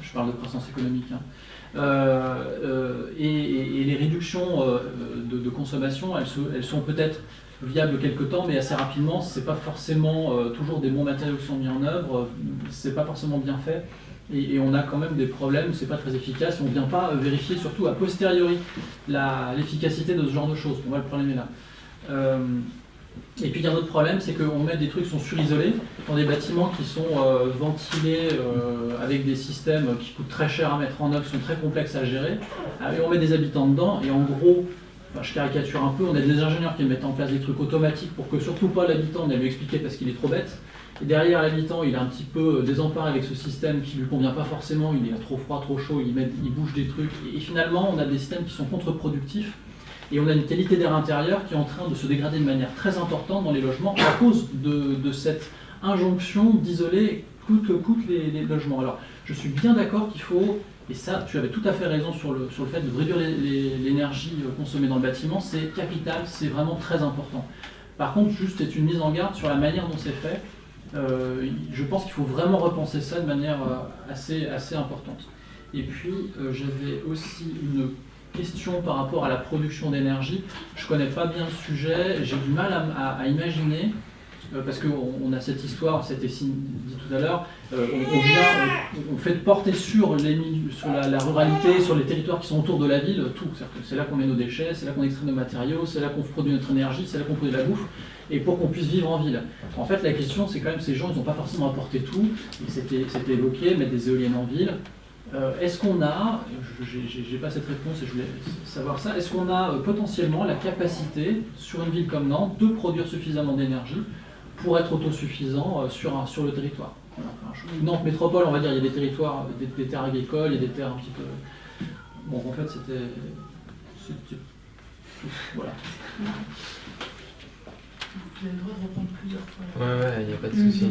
Je parle de croissance économique. hein. Euh, euh, et, les réductions euh, de, consommation, elles, sont peut-être viables quelque temps, mais assez rapidement. C'est pas forcément toujours des bons matériaux qui sont mis en œuvre. euh, C'est pas forcément bien fait. Et, on a quand même des problèmes. C'est pas très efficace. On vient pas vérifier, surtout a posteriori, l'efficacité de ce genre de choses. Pour moi, le problème est là. Et puis il y a un autre problème, c'est qu'on met des trucs qui sont surisolés dans des bâtiments qui sont euh, ventilés euh, avec des systèmes qui coûtent très cher à mettre en œuvre, qui sont très complexes à gérer. Ah, Et on met des habitants dedans, et en gros, je caricature un peu, on a des ingénieurs qui mettent en place des trucs automatiques pour que surtout pas l'habitant n'ait à lui expliquer parce qu'il est trop bête. Et derrière l'habitant, il est un petit peu euh, désemparé avec ce système qui lui convient pas forcément, il est trop froid, trop chaud, il, met, il bouge des trucs. Et finalement, on a des systèmes qui sont contre-productifs. Et on a une qualité d'air intérieur qui est en train de se dégrader de manière très importante dans les logements à cause de, cette injonction d'isoler coûte que coûte les, logements. Alors, je suis bien d'accord qu'il faut, et ça, tu avais tout à fait raison sur le, sur le fait de réduire l'énergie euh, consommée dans le bâtiment, c'est capital, c'est vraiment très important. Par contre, juste, c'est une mise en garde sur la manière dont c'est fait. Euh, je pense qu'il faut vraiment repenser ça de manière euh, assez, assez importante. Et puis, j'avais aussi une question par rapport à la production d'énergie. Je connais pas bien le sujet, j'ai du mal à, imaginer euh, parce qu'on on a cette histoire, c'était dit tout à l'heure, euh, on, vient, on, fait porter sur, les, sur la, ruralité, sur les territoires qui sont autour de la ville, tout. C'est là qu'on met nos déchets, c'est là qu'on extrait nos matériaux, c'est là qu'on produit notre énergie, c'est là qu'on produit la bouffe, et pour qu'on puisse vivre en ville. En fait, la question, c'est quand même, ces gens, ils n'ont pas forcément apporté tout, c'était évoqué, mettre des éoliennes en ville. Euh, est-ce qu'on a, je- j'ai pas cette réponse et je voulais savoir ça, est-ce qu'on a euh, potentiellement la capacité, sur une ville comme Nantes, de produire suffisamment d'énergie pour être autosuffisant euh, sur, un- sur le territoire? Voilà. Enfin, je- Nantes métropole, on va dire, il y a des territoires, des, des terres agricoles, il y a des terres un petit peu... Bon, en fait, c'était... Voilà. Vous avez le droit de répondre plusieurs fois. Ouais, ouais, il n'y a pas de souci.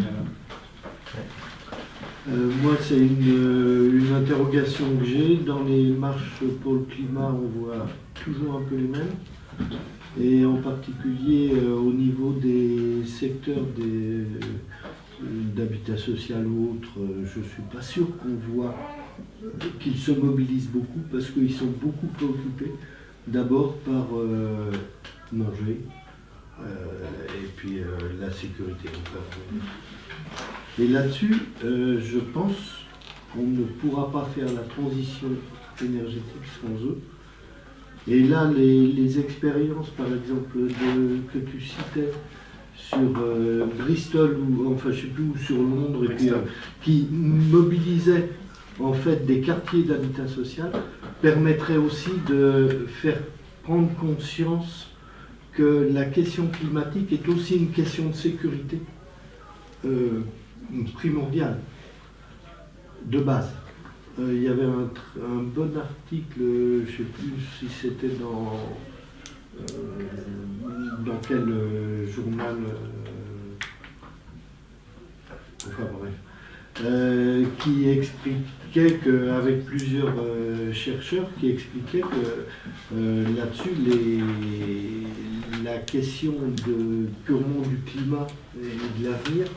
Euh, moi, c'est une, euh, une interrogation que j'ai. Dans les marches pour le climat, on voit toujours un peu les mêmes. Et en particulier euh, au niveau des secteurs d'habitat social ou autre, je ne suis pas sûr qu'on voit qu'ils se mobilisent beaucoup parce qu'ils sont beaucoup préoccupés d'abord par manger et puis la sécurité. Et là-dessus, euh, je pense qu'on ne pourra pas faire la transition énergétique sans eux. Et là, les, les expériences, par exemple, de- que tu citais sur euh, Bristol, ou enfin je sais plus où, sur Londres, et puis, euh, qui mobilisaient en fait des quartiers d'habitat social, permettraient aussi de faire prendre conscience que la question climatique est aussi une question de sécurité euh, primordiale, de base. Euh, il y avait un, bon article, je ne sais plus si c'était dans, euh, dans quel euh, journal, enfin bref, qui expliquait qu'avec plusieurs euh, chercheurs qui expliquaient que là-dessus, la question de, purement du climat et de l'avenir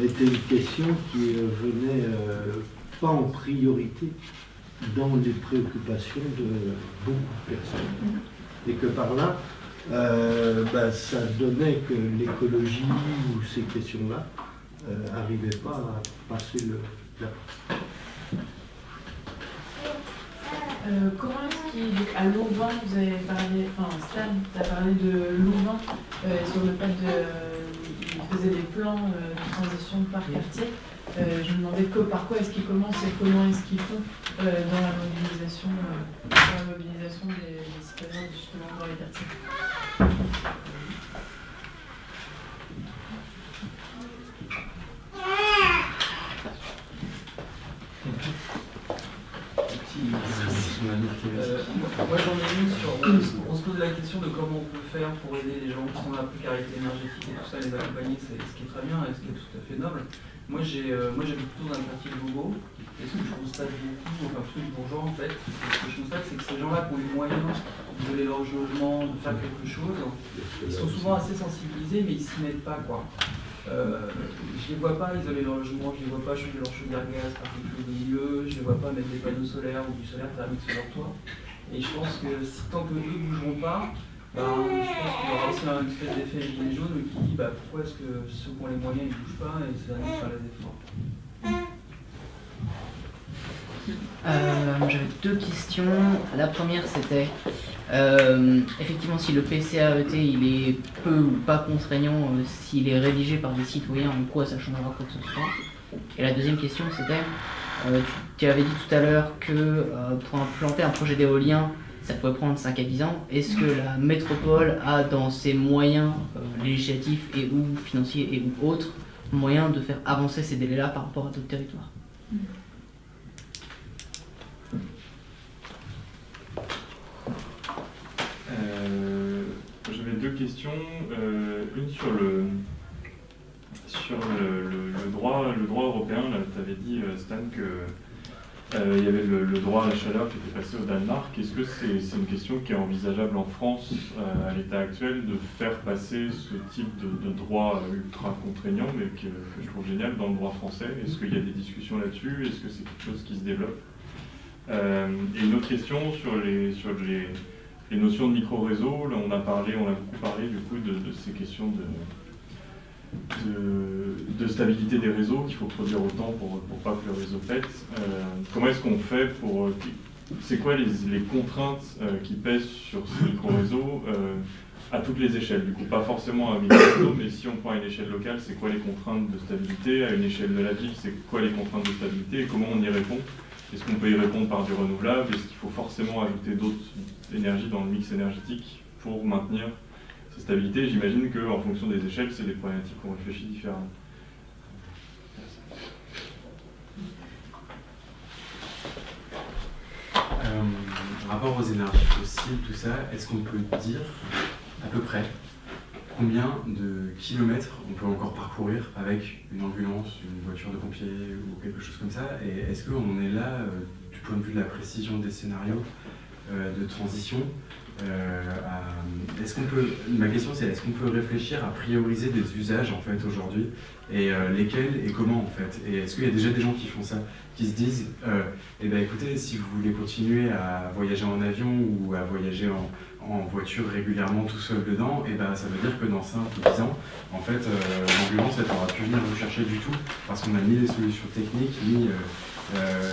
était une question qui euh, venait euh, pas en priorité dans les préoccupations de beaucoup de personnes. Et que par là, euh, bah, ça donnait que l'écologie ou ces questions-là n'arrivaient pas à passer le la Euh, comment est-ce qu'il donc, à Louvain, vous avez parlé, enfin Stan, tu as parlé de Louvain euh, sur le fait de faisait des plans euh, de transition par quartier. Euh, je me demandais que, par quoi est-ce qu'ils commencent et comment est-ce qu'ils font euh, dans la mobilisation, dans la mobilisation des, des citoyens justement dans les quartiers. Euh, moi j'en ai une sur. On se pose la question de comment on peut faire pour aider les gens qui sont dans la précarité énergétique et tout ça, les accompagner, c'est ce qui est très bien et ce qui est tout à fait noble. Moi j'ai euh, j'habite plutôt dans le quartier de Bobo, et ce que je constate beaucoup, enfin plutôt du bourgeois en fait, ce que je constate c'est que ces gens-là qui ont les moyens d'isoler leur logement, de faire quelque chose, ils sont souvent assez sensibilisés mais ils s'y mettent pas quoi. Euh, je les vois pas isoler leur logement, je les vois pas changer leur chaudière gaz par quelque chose de milieu, je les vois pas mettre des panneaux solaires ou du solaire thermique sur leur toit. Et je pense que tant que eux ne bougeront pas, ben, je pense qu'il y aura aussi un espèce d'effet gilet jaune qui dit bah, pourquoi est-ce que ceux qui ont les moyens ne bougent pas et c'est à nous de les efforts. Euh, J'avais deux questions. La première, c'était euh, effectivement si le PCAET il est peu ou pas contraignant, euh, s'il est rédigé par des citoyens, en quoi ça changera quoi que ce soit. Et la deuxième question, c'était tu, avais dit tout à l'heure que pour implanter un projet d'éolien, ça pouvait prendre 5 à 10 ans. Est-ce que la métropole a dans ses moyens législatifs et ou financiers et ou autres moyens de faire avancer ces délais-là par rapport à d'autres territoires? Euh, J'avais deux questions. Euh, une sur le sur le, droit le droit européen. Tu avais dit euh, Stan que il y avait le, droit à la chaleur qui était passé au Danemark. Est-ce que c'est une question qui est envisageable en France à l'état actuel de faire passer ce type de, droit ultra contraignant, mais que, je trouve génial dans le droit français? Est-ce qu'il y a des discussions là-dessus? Est-ce que c'est quelque chose qui se développe? Et une autre question sur les sur les les notions de micro-réseau, on a parlé, on a beaucoup parlé du coup de, ces questions de, de, stabilité des réseaux, qu'il faut produire autant pour, pour pas que le réseau pète. Euh, comment est-ce qu'on fait pour... euh, C'est quoi les, les contraintes euh, qui pèsent sur ce micro-réseau à toutes les échelles? Du coup, pas forcément à un micro-réseau, mais si on prend à une échelle locale, c'est quoi les contraintes de stabilité? À une échelle de la ville, c'est quoi les contraintes de stabilité? Et comment on y répond? Est-ce qu'on peut y répondre par du renouvelable? Est-ce qu'il faut forcément ajouter d'autres énergies dans le mix énergétique pour maintenir cette stabilité J'imagine qu'en fonction des échelles, c'est des problématiques qu'on réfléchit différemment. Euh, rapport aux énergies fossiles, tout ça, est-ce qu'on peut dire à peu près combien de kilomètres on peut encore parcourir avec une ambulance, une voiture de pompier ou quelque chose comme ça Et est-ce qu'on est là euh, du point de vue de la précision des scénarios euh, de transition euh, Est-ce qu'on peut Ma question c'est est-ce qu'on peut réfléchir à prioriser des usages en fait aujourd'hui et lesquels et comment en fait Et est-ce qu'il y a déjà des gens qui font ça, qui se disent eh ben écoutez si vous voulez continuer à voyager en avion ou à voyager en, en voiture régulièrement tout seul dedans, et ben ça veut dire que dans 5 ou 10 ans, en fait, euh, l'ambulance elle n'aura plus venir vous chercher du tout parce qu'on a ni les solutions techniques ni euh, euh,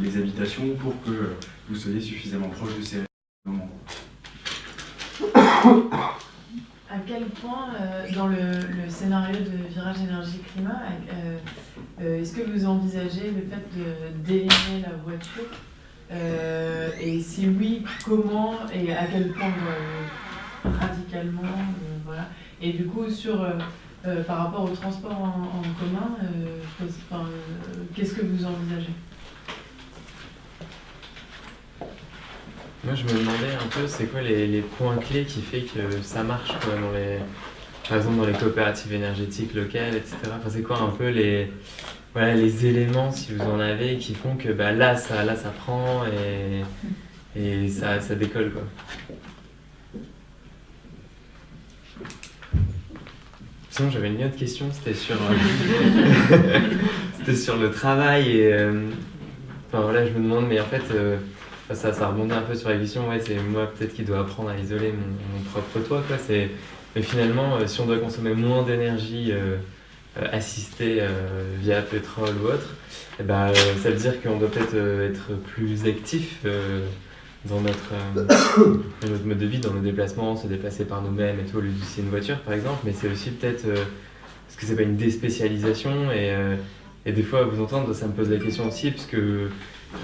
les, habitations pour que vous soyez suffisamment proche de ces moments. À quel point, dans le, le scénario de virage énergie-climat, est-ce que vous envisagez le fait de d'éliminer la voiture Euh, Et si oui, comment et à quel point euh, radicalement euh, voilà. Et du coup, sur, par rapport au transport en, commun, qu'est-ce que vous envisagez? Moi, je me demandais un peu, c'est quoi les, les points clés qui fait que ça marche, quoi, dans les, par exemple, dans les coopératives énergétiques locales, etc. Enfin, c'est quoi un peu les, voilà, les éléments, si vous en avez, qui font que bah, là, ça, là, ça prend et, et ça, ça décolle, quoi. Sinon, j'avais une autre question, c'était sur, euh, sur le travail et, euh, enfin voilà, je me demande, mais en fait, euh, ça, ça rebondit un peu sur la question, ouais, c'est moi peut-être qui dois apprendre à isoler mon, propre toit, quoi. Mais finalement, si on doit consommer moins d'énergie euh, assistée euh, via pétrole ou autre, eh ben, euh, ça veut dire qu'on doit peut-être être plus actif dans notre, notre mode de vie, dans nos déplacements, se déplacer par nous-mêmes et tout, au lieu d'utiliser une voiture par exemple, mais c'est aussi peut-être, euh, est-ce que c'est pas une déspécialisation et, et des fois, vous entendre, ça me pose la question aussi, parce que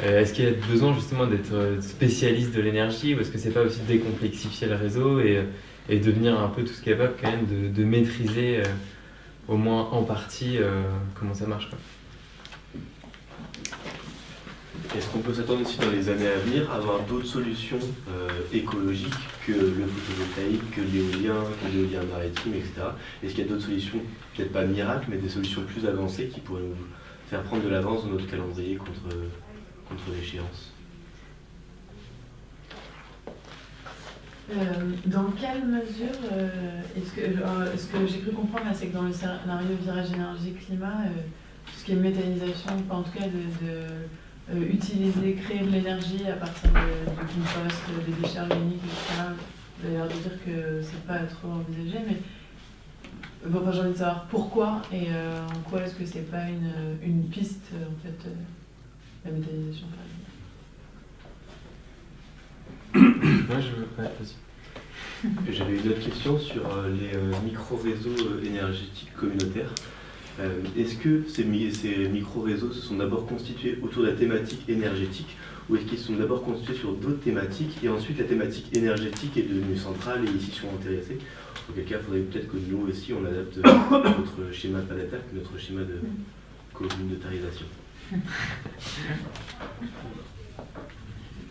est-ce qu'il y a besoin justement d'être spécialiste de l'énergie ou est-ce que c'est pas aussi décomplexifier le réseau et, et devenir un peu tous capables quand même de, de maîtriser au moins en partie euh, comment ça marche. Est-ce qu'on peut s'attendre aussi dans les années à venir à avoir d'autres solutions euh, écologiques que le photovoltaïque, que l'éolien, que l'éolien maritime, etc. Est-ce qu'il y a d'autres solutions, peut-être pas miracles, mais des solutions plus avancées qui pourraient nous faire prendre de l'avance dans notre calendrier contre l'échéance? Euh, dans quelle mesure euh, est-ce que, euh, ce que j'ai cru comprendre, c'est que dans le scénario virage énergie-climat, tout ce qui est méthanisation, enfin, en tout cas de, utiliser, créer de l'énergie à partir de, de compost, des déchets organiques, etc., l'air de dire que c'est pas trop envisagé, mais bon, j'ai envie de savoir pourquoi et en quoi est-ce que c'est pas une, une piste, en fait, la méthanisation, par exemple. Moi je veux. Ouais, vas-y. J'avais une autre question sur euh, les euh, micro-réseaux euh, énergétiques communautaires. Est-ce que ces, mi- ces micro-réseaux se sont d'abord constitués autour de la thématique énergétique ou est-ce qu'ils se sont d'abord constitués sur d'autres thématiques et ensuite la thématique énergétique est devenue centrale et ils s'y sont intéressés? Auquel cas, il faudrait peut-être que nous aussi on adapte notre schéma pas d'attaque, notre schéma de communautarisation.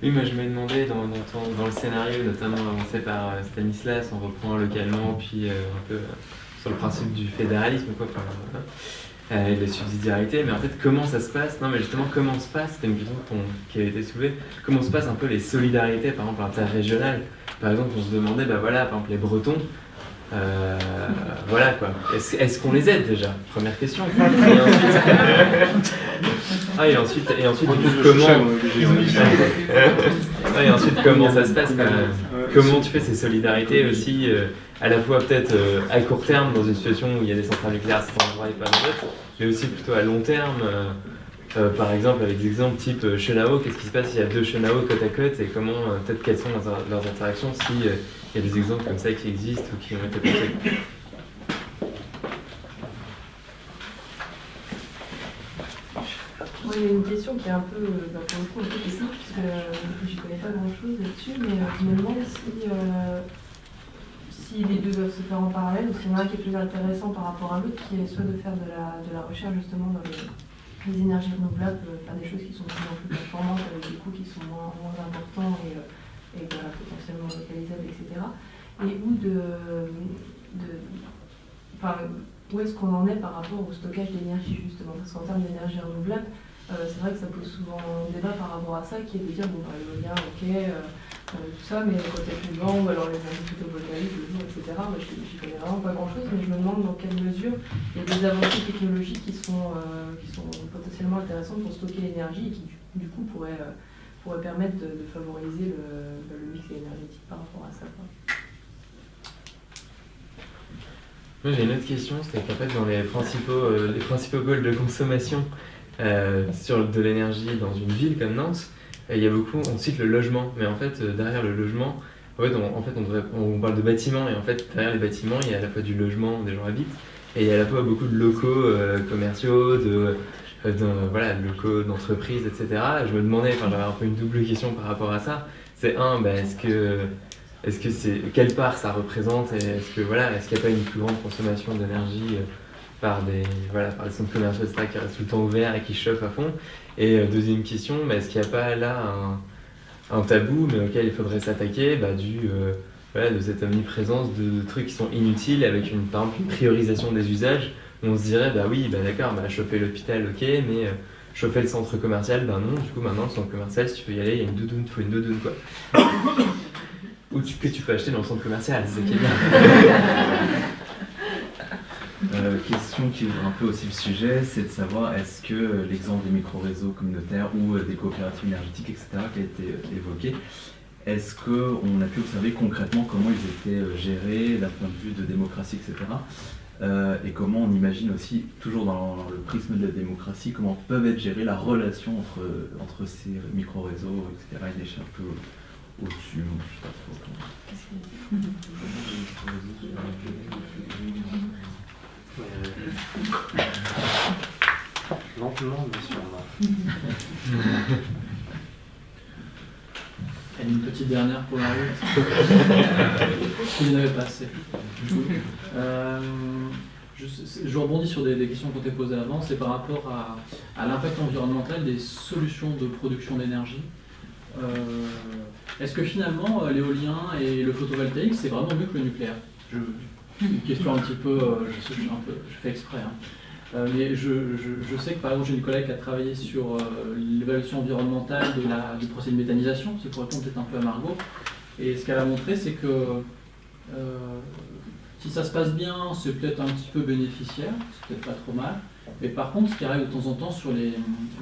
Oui, moi je me demandais dans, dans, ton- le scénario, notamment avancé par euh, Stanislas, on reprend localement, puis euh, un peu euh, sur le principe du fédéralisme, quoi, enfin, et de la subsidiarité, mais en fait, comment ça se passe? Non, mais justement, comment se passe? C'était une question qui avait été soulevée. Comment se passent un peu les solidarités, par exemple, interrégionales? Par exemple, on se demandait, bah voilà, par exemple, les Bretons. Euh, voilà quoi. Est-ce qu'on les aide déjà? Première question. Et ensuite, ah, et ensuite, et ensuite, du coup, comment Ah, et ensuite, comment ça se passe comment tu fais ces solidarités aussi, euh, à la fois peut-être euh, à court terme dans une situation où il y a des centrales nucléaires à cet endroit et pas dans d'autres, mais aussi plutôt à long terme. euh, euh, par exemple, avec des exemples type euh, Chenao, qu'est-ce qui se passe s'il y a deux Chenao côte à côte et comment, euh, peut-être quelles sont leurs, leurs interactions s'il y a des exemples comme ça qui existent ou qui ont été pensés. Moi, il y a une question qui est un peu, euh, bah, pour le coup, un peu technique, parce que euh, j'y connais pas grand-chose là-dessus, mais euh, je me demande si, si les deux doivent se faire en parallèle, ou s'il y en a un qui est plus intéressant par rapport à l'autre, qui est soit de faire de la, de la recherche justement dans les, énergies renouvelables, faire des choses qui sont de plus en plus performantes, avec des coûts qui sont moins, moins importants et, et voilà, potentiellement localisables, etc. Et ou de, enfin, où est-ce qu'on en est par rapport au stockage d'énergie justement? Parce qu'en termes d'énergie renouvelable, euh, c'est vrai que ça pose souvent débat par rapport à ça, qui est de dire, bon, bah, l'éolien, ok, euh, euh, tout ça, mais quand il y a plus vent, ou alors les énergies photovoltaïques, le jour, etc., moi, je j'y connais vraiment pas grand-chose, mais je me demande dans quelle mesure il y a des avancées technologiques qui sont, qui sont potentiellement intéressantes pour stocker l'énergie et qui, du coup, pourraient, pourraient permettre de, favoriser le, le mix énergétique par rapport à ça. Moi j'ai une autre question, c'était qu'en fait dans les principaux, euh, les principaux goals de consommation euh, sur de l'énergie dans une ville comme Nantes, euh, il y a beaucoup, on cite le logement, mais en fait euh, derrière le logement, en fait, on, en fait on, parle de bâtiments et en fait derrière les bâtiments il y a à la fois du logement où des gens habitent et il y a à la fois beaucoup de locaux commerciaux, de, euh, de- voilà, de locaux d'entreprises, etc. Je me demandais, enfin j'avais un peu une double question par rapport à ça. C'est un, bah, est-ce que est-ce que c'est quelle part ça représente est-ce que voilà est-ce qu'il n'y a pas une plus grande consommation d'énergie euh, par des voilà par des centres commerciaux etc qui restent tout le temps ouverts et qui chauffent à fond? Et euh, deuxième question bah, est-ce qu'il n'y a pas là un, tabou mais auquel il faudrait s'attaquer bah, du voilà, de cette omniprésence de, de trucs qui sont inutiles avec une par exemple une priorisation des usages on se dirait bah oui bah d'accord bah chauffer l'hôpital ok mais euh, chauffer le centre commercial bah non du coup maintenant le centre commercial si tu veux y aller il y a une doudoune il faut une doudoune quoi ou que tu peux acheter dans le centre commercial, c'est qui est. Euh, question qui ouvre un peu aussi le sujet, c'est de savoir est-ce que euh, l'exemple des micro-réseaux communautaires ou des coopératives énergétiques, etc., qui a été évoqué, est-ce qu'on a pu observer concrètement comment ils étaient gérés d'un point de vue de démocratie, etc. euh, et comment on imagine aussi, toujours dans le prisme de la démocratie, comment peuvent être gérées la relation entre, entre ces micro-réseaux, etc. Il est un peu au-dessus, je sais pas trop comment. Lentement, mais sûrement. Et une petite dernière pour la route. Il n'y en avait pas assez. Euh, je, je rebondis sur des, des questions qu'on t'a posées avant, c'est par rapport à, à l'impact environnemental des solutions de production d'énergie. Euh, Est-ce que finalement euh, l'éolien et le photovoltaïque c'est vraiment mieux que le nucléaire? Je, Une question un petit peu, euh, je, sais, je, suis un peu- je fais exprès. hein. Euh, mais je, sais que par exemple j'ai une collègue qui a travaillé sur euh, l'évaluation environnementale du procès de méthanisation, c'est pour répondre peut-être un peu à Margot. Et ce qu'elle a montré, c'est que euh, si ça se passe bien, c'est peut-être un petit peu bénéficiaire, c'est peut-être pas trop mal. Mais par contre, ce qui arrive de temps en temps sur les,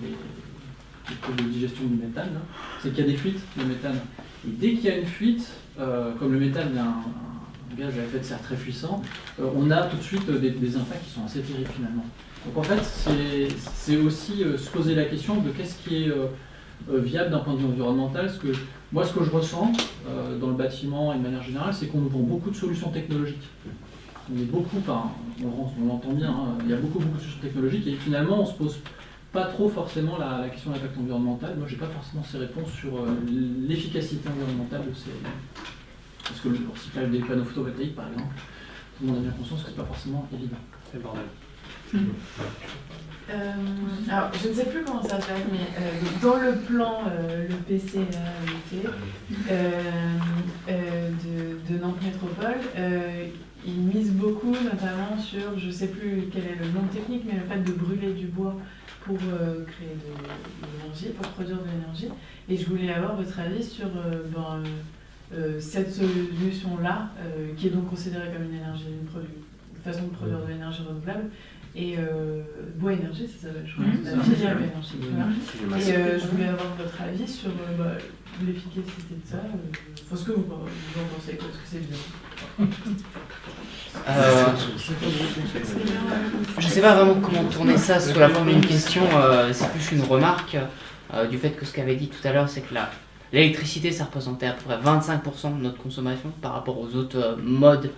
les, de digestion du méthane, là, c'est qu'il y a des fuites de méthane. Et dès qu'il y a une fuite, comme le méthane est un de serre très puissant, euh, on a tout de suite des, impacts qui sont assez terribles finalement. Donc en fait, c'est- aussi euh, se poser la question de qu'est-ce qui est euh, viable d'un point de vue environnemental. Moi, ce que je ressens dans le bâtiment et de manière générale, c'est qu'on vend beaucoup de solutions technologiques. On beaucoup, on, l'entend bien, hein, il y a beaucoup, beaucoup de solutions technologiques et finalement, on se pose pas trop forcément la, question de l'impact environnemental. Moi, j'ai pas forcément ces réponses sur l'efficacité environnementale de ces. Parce que le recyclage des panneaux photovoltaïques, par exemple, tout le monde a bien conscience que c'est pas forcément évident. C'est le bordel. Euh, alors, je ne sais plus comment ça s'appelle, mais euh, dans le plan, euh, le PCAET euh, euh, de, de Nantes Métropole, euh, il mise beaucoup notamment sur, je ne sais plus quel est le nom technique, mais le fait de brûler du bois pour euh, créer de, de l'énergie, pour produire de l'énergie. Et je voulais avoir votre avis sur euh, ben, euh, cette solution-là, euh, qui est donc considérée comme une énergie, une, produ- une façon de produire de l'énergie renouvelable, Et euh, Bois Énergie, ça s'appelle, je crois. Bien. Et euh, je voulais avoir votre avis sur euh, bah, l'efficacité de ça. euh, Enfin, ce que vous, vous en pensez, quoi, est-ce que c'est bien? Euh, je sais pas vraiment comment tourner ça sous la forme d'une question, euh, c'est plus une remarque euh, du fait que ce qu'avait dit tout à l'heure, c'est que la- l'électricité, ça représentait à peu près 25% de notre consommation par rapport aux autres euh, modes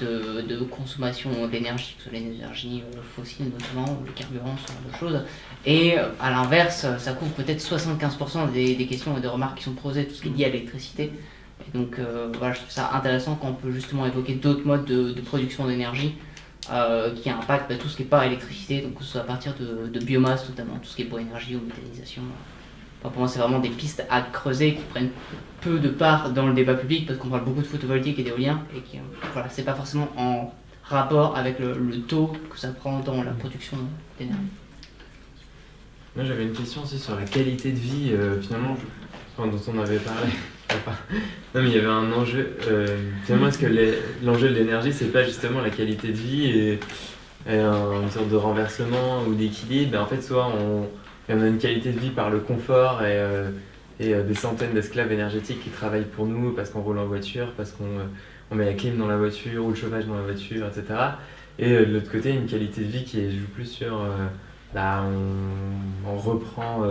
de, consommation d'énergie, que ce soit l'énergie euh, fossile notamment, le carburant, ce genre de choses. Et euh, à l'inverse, ça couvre peut-être 75% des, questions et des remarques qui sont posées, tout ce qui est lié à l'électricité. Donc voilà, je trouve ça intéressant quand on peut justement évoquer d'autres modes de, production d'énergie qui impactent bah, tout ce qui n'est pas électricité, donc que ce soit à partir de, de biomasse notamment, tout ce qui est bois énergie ou méthanisation. Pour moi, c'est vraiment des pistes à creuser qui prennent peu de part dans le débat public parce qu'on parle beaucoup de photovoltaïque et d'éolien et qui, voilà, c'est pas forcément en rapport avec le, taux que ça prend dans la production d'énergie. Moi j'avais une question aussi sur la qualité de vie, euh, finalement, dont on avait parlé. Non mais il y avait un enjeu, euh, finalement est-ce que l'enjeu de l'énergie c'est pas justement la qualité de vie et, et un- une sorte de renversement ou d'équilibre? Ben, En fait soit on, on a une qualité de vie par le confort et, euh, et euh, des centaines d'esclaves énergétiques qui travaillent pour nous parce qu'on roule en voiture, parce qu'on euh, on met la clim dans la voiture ou le chauffage dans la voiture, etc. Et de l'autre côté une qualité de vie qui joue plus sur... là on, on reprend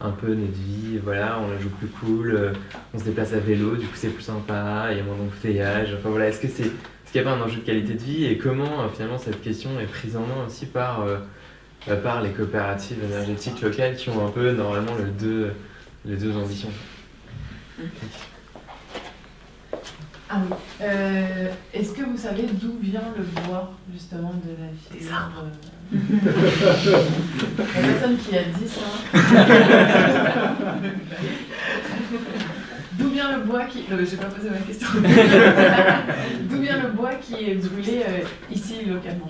un peu notre vie, voilà, on la joue plus cool, on se déplace à vélo, du coup c'est plus sympa, il y a moins d'embouteillage, enfin voilà, est-ce que c'est est-ce qu'il n'y a pas un enjeu de qualité de vie et comment finalement cette question est prise en main aussi par, par les coopératives énergétiques locales qui ont un peu normalement le deux, les deux ambitions Ah oui. Euh, Est-ce que vous savez d'où vient le bois, justement, de la euh, La personne qui a dit ça. D'où vient le bois qui. Non, mais j'ai pas posé ma question. D'où vient le bois qui est brûlé euh, ici localement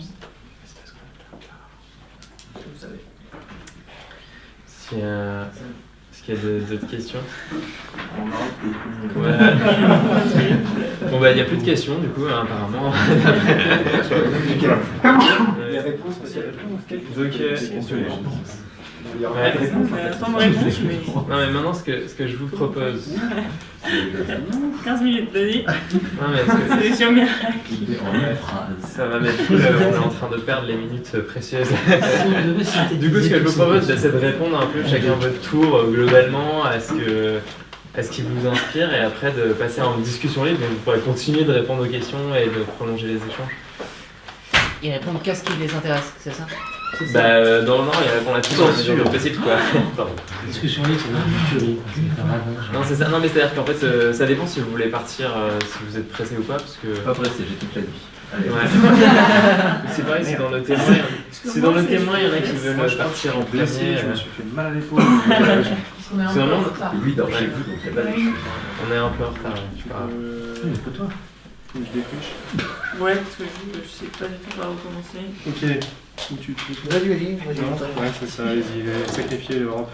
Vous savez. S'il y a, est-ce qu'il y a d'autres questions On Ouais. Bon bah il n'y a plus de questions du coup hein, apparemment. Les réponses, parce qu'il y a réponse. Donc, euh, Il y aura ouais. pas de réponse. Attends, réponse, mais- Non mais maintenant ce que, ce que je vous propose. 15 minutes, vas-y. Non mais que- Solution miracle. Ça va mettre cool, on est en train de perdre les minutes euh, précieuses. du coup, ce que je vous propose, c'est de répondre un peu chacun votre tour euh, globalement à ce, que, à ce qui vous inspire et après de passer en discussion libre. Donc, vous pourrez continuer de répondre aux questions et de prolonger les échanges. Ils répondent qu'à ce qui les intéresse, c'est ça? Bah, euh, dans le Nord, il répond là-dessus dans la mesure du possible, quoi. Pardon. Discussion libre, c'est une tuerie. hein. Non, c'est ça. Non, mais c'est-à-dire qu'en fait, euh, ça dépend si vous voulez partir, euh, si vous êtes pressé ou pas, parce que. Pas pressé, j'ai toute la nuit. Allez. Ouais. c'est pareil, c'est dans le témoin. C'est dans le témoin, il y en a qui Moi, veulent je partir en premier. je me euh. suis fait mal à l'épaule. C'est vraiment-. Lui, dort chez vous, donc il n'y a pas de On est un peu en retard. grave. Euh, C'est pas toi. faut que je défriche. Ouais, parce que je, je sais pas du tout par où commencer. Ok. Où tu Vas-y, vas-y, vas-y. Ouais, c'est ça, allez-y, euh, sacrifiez l'Europe.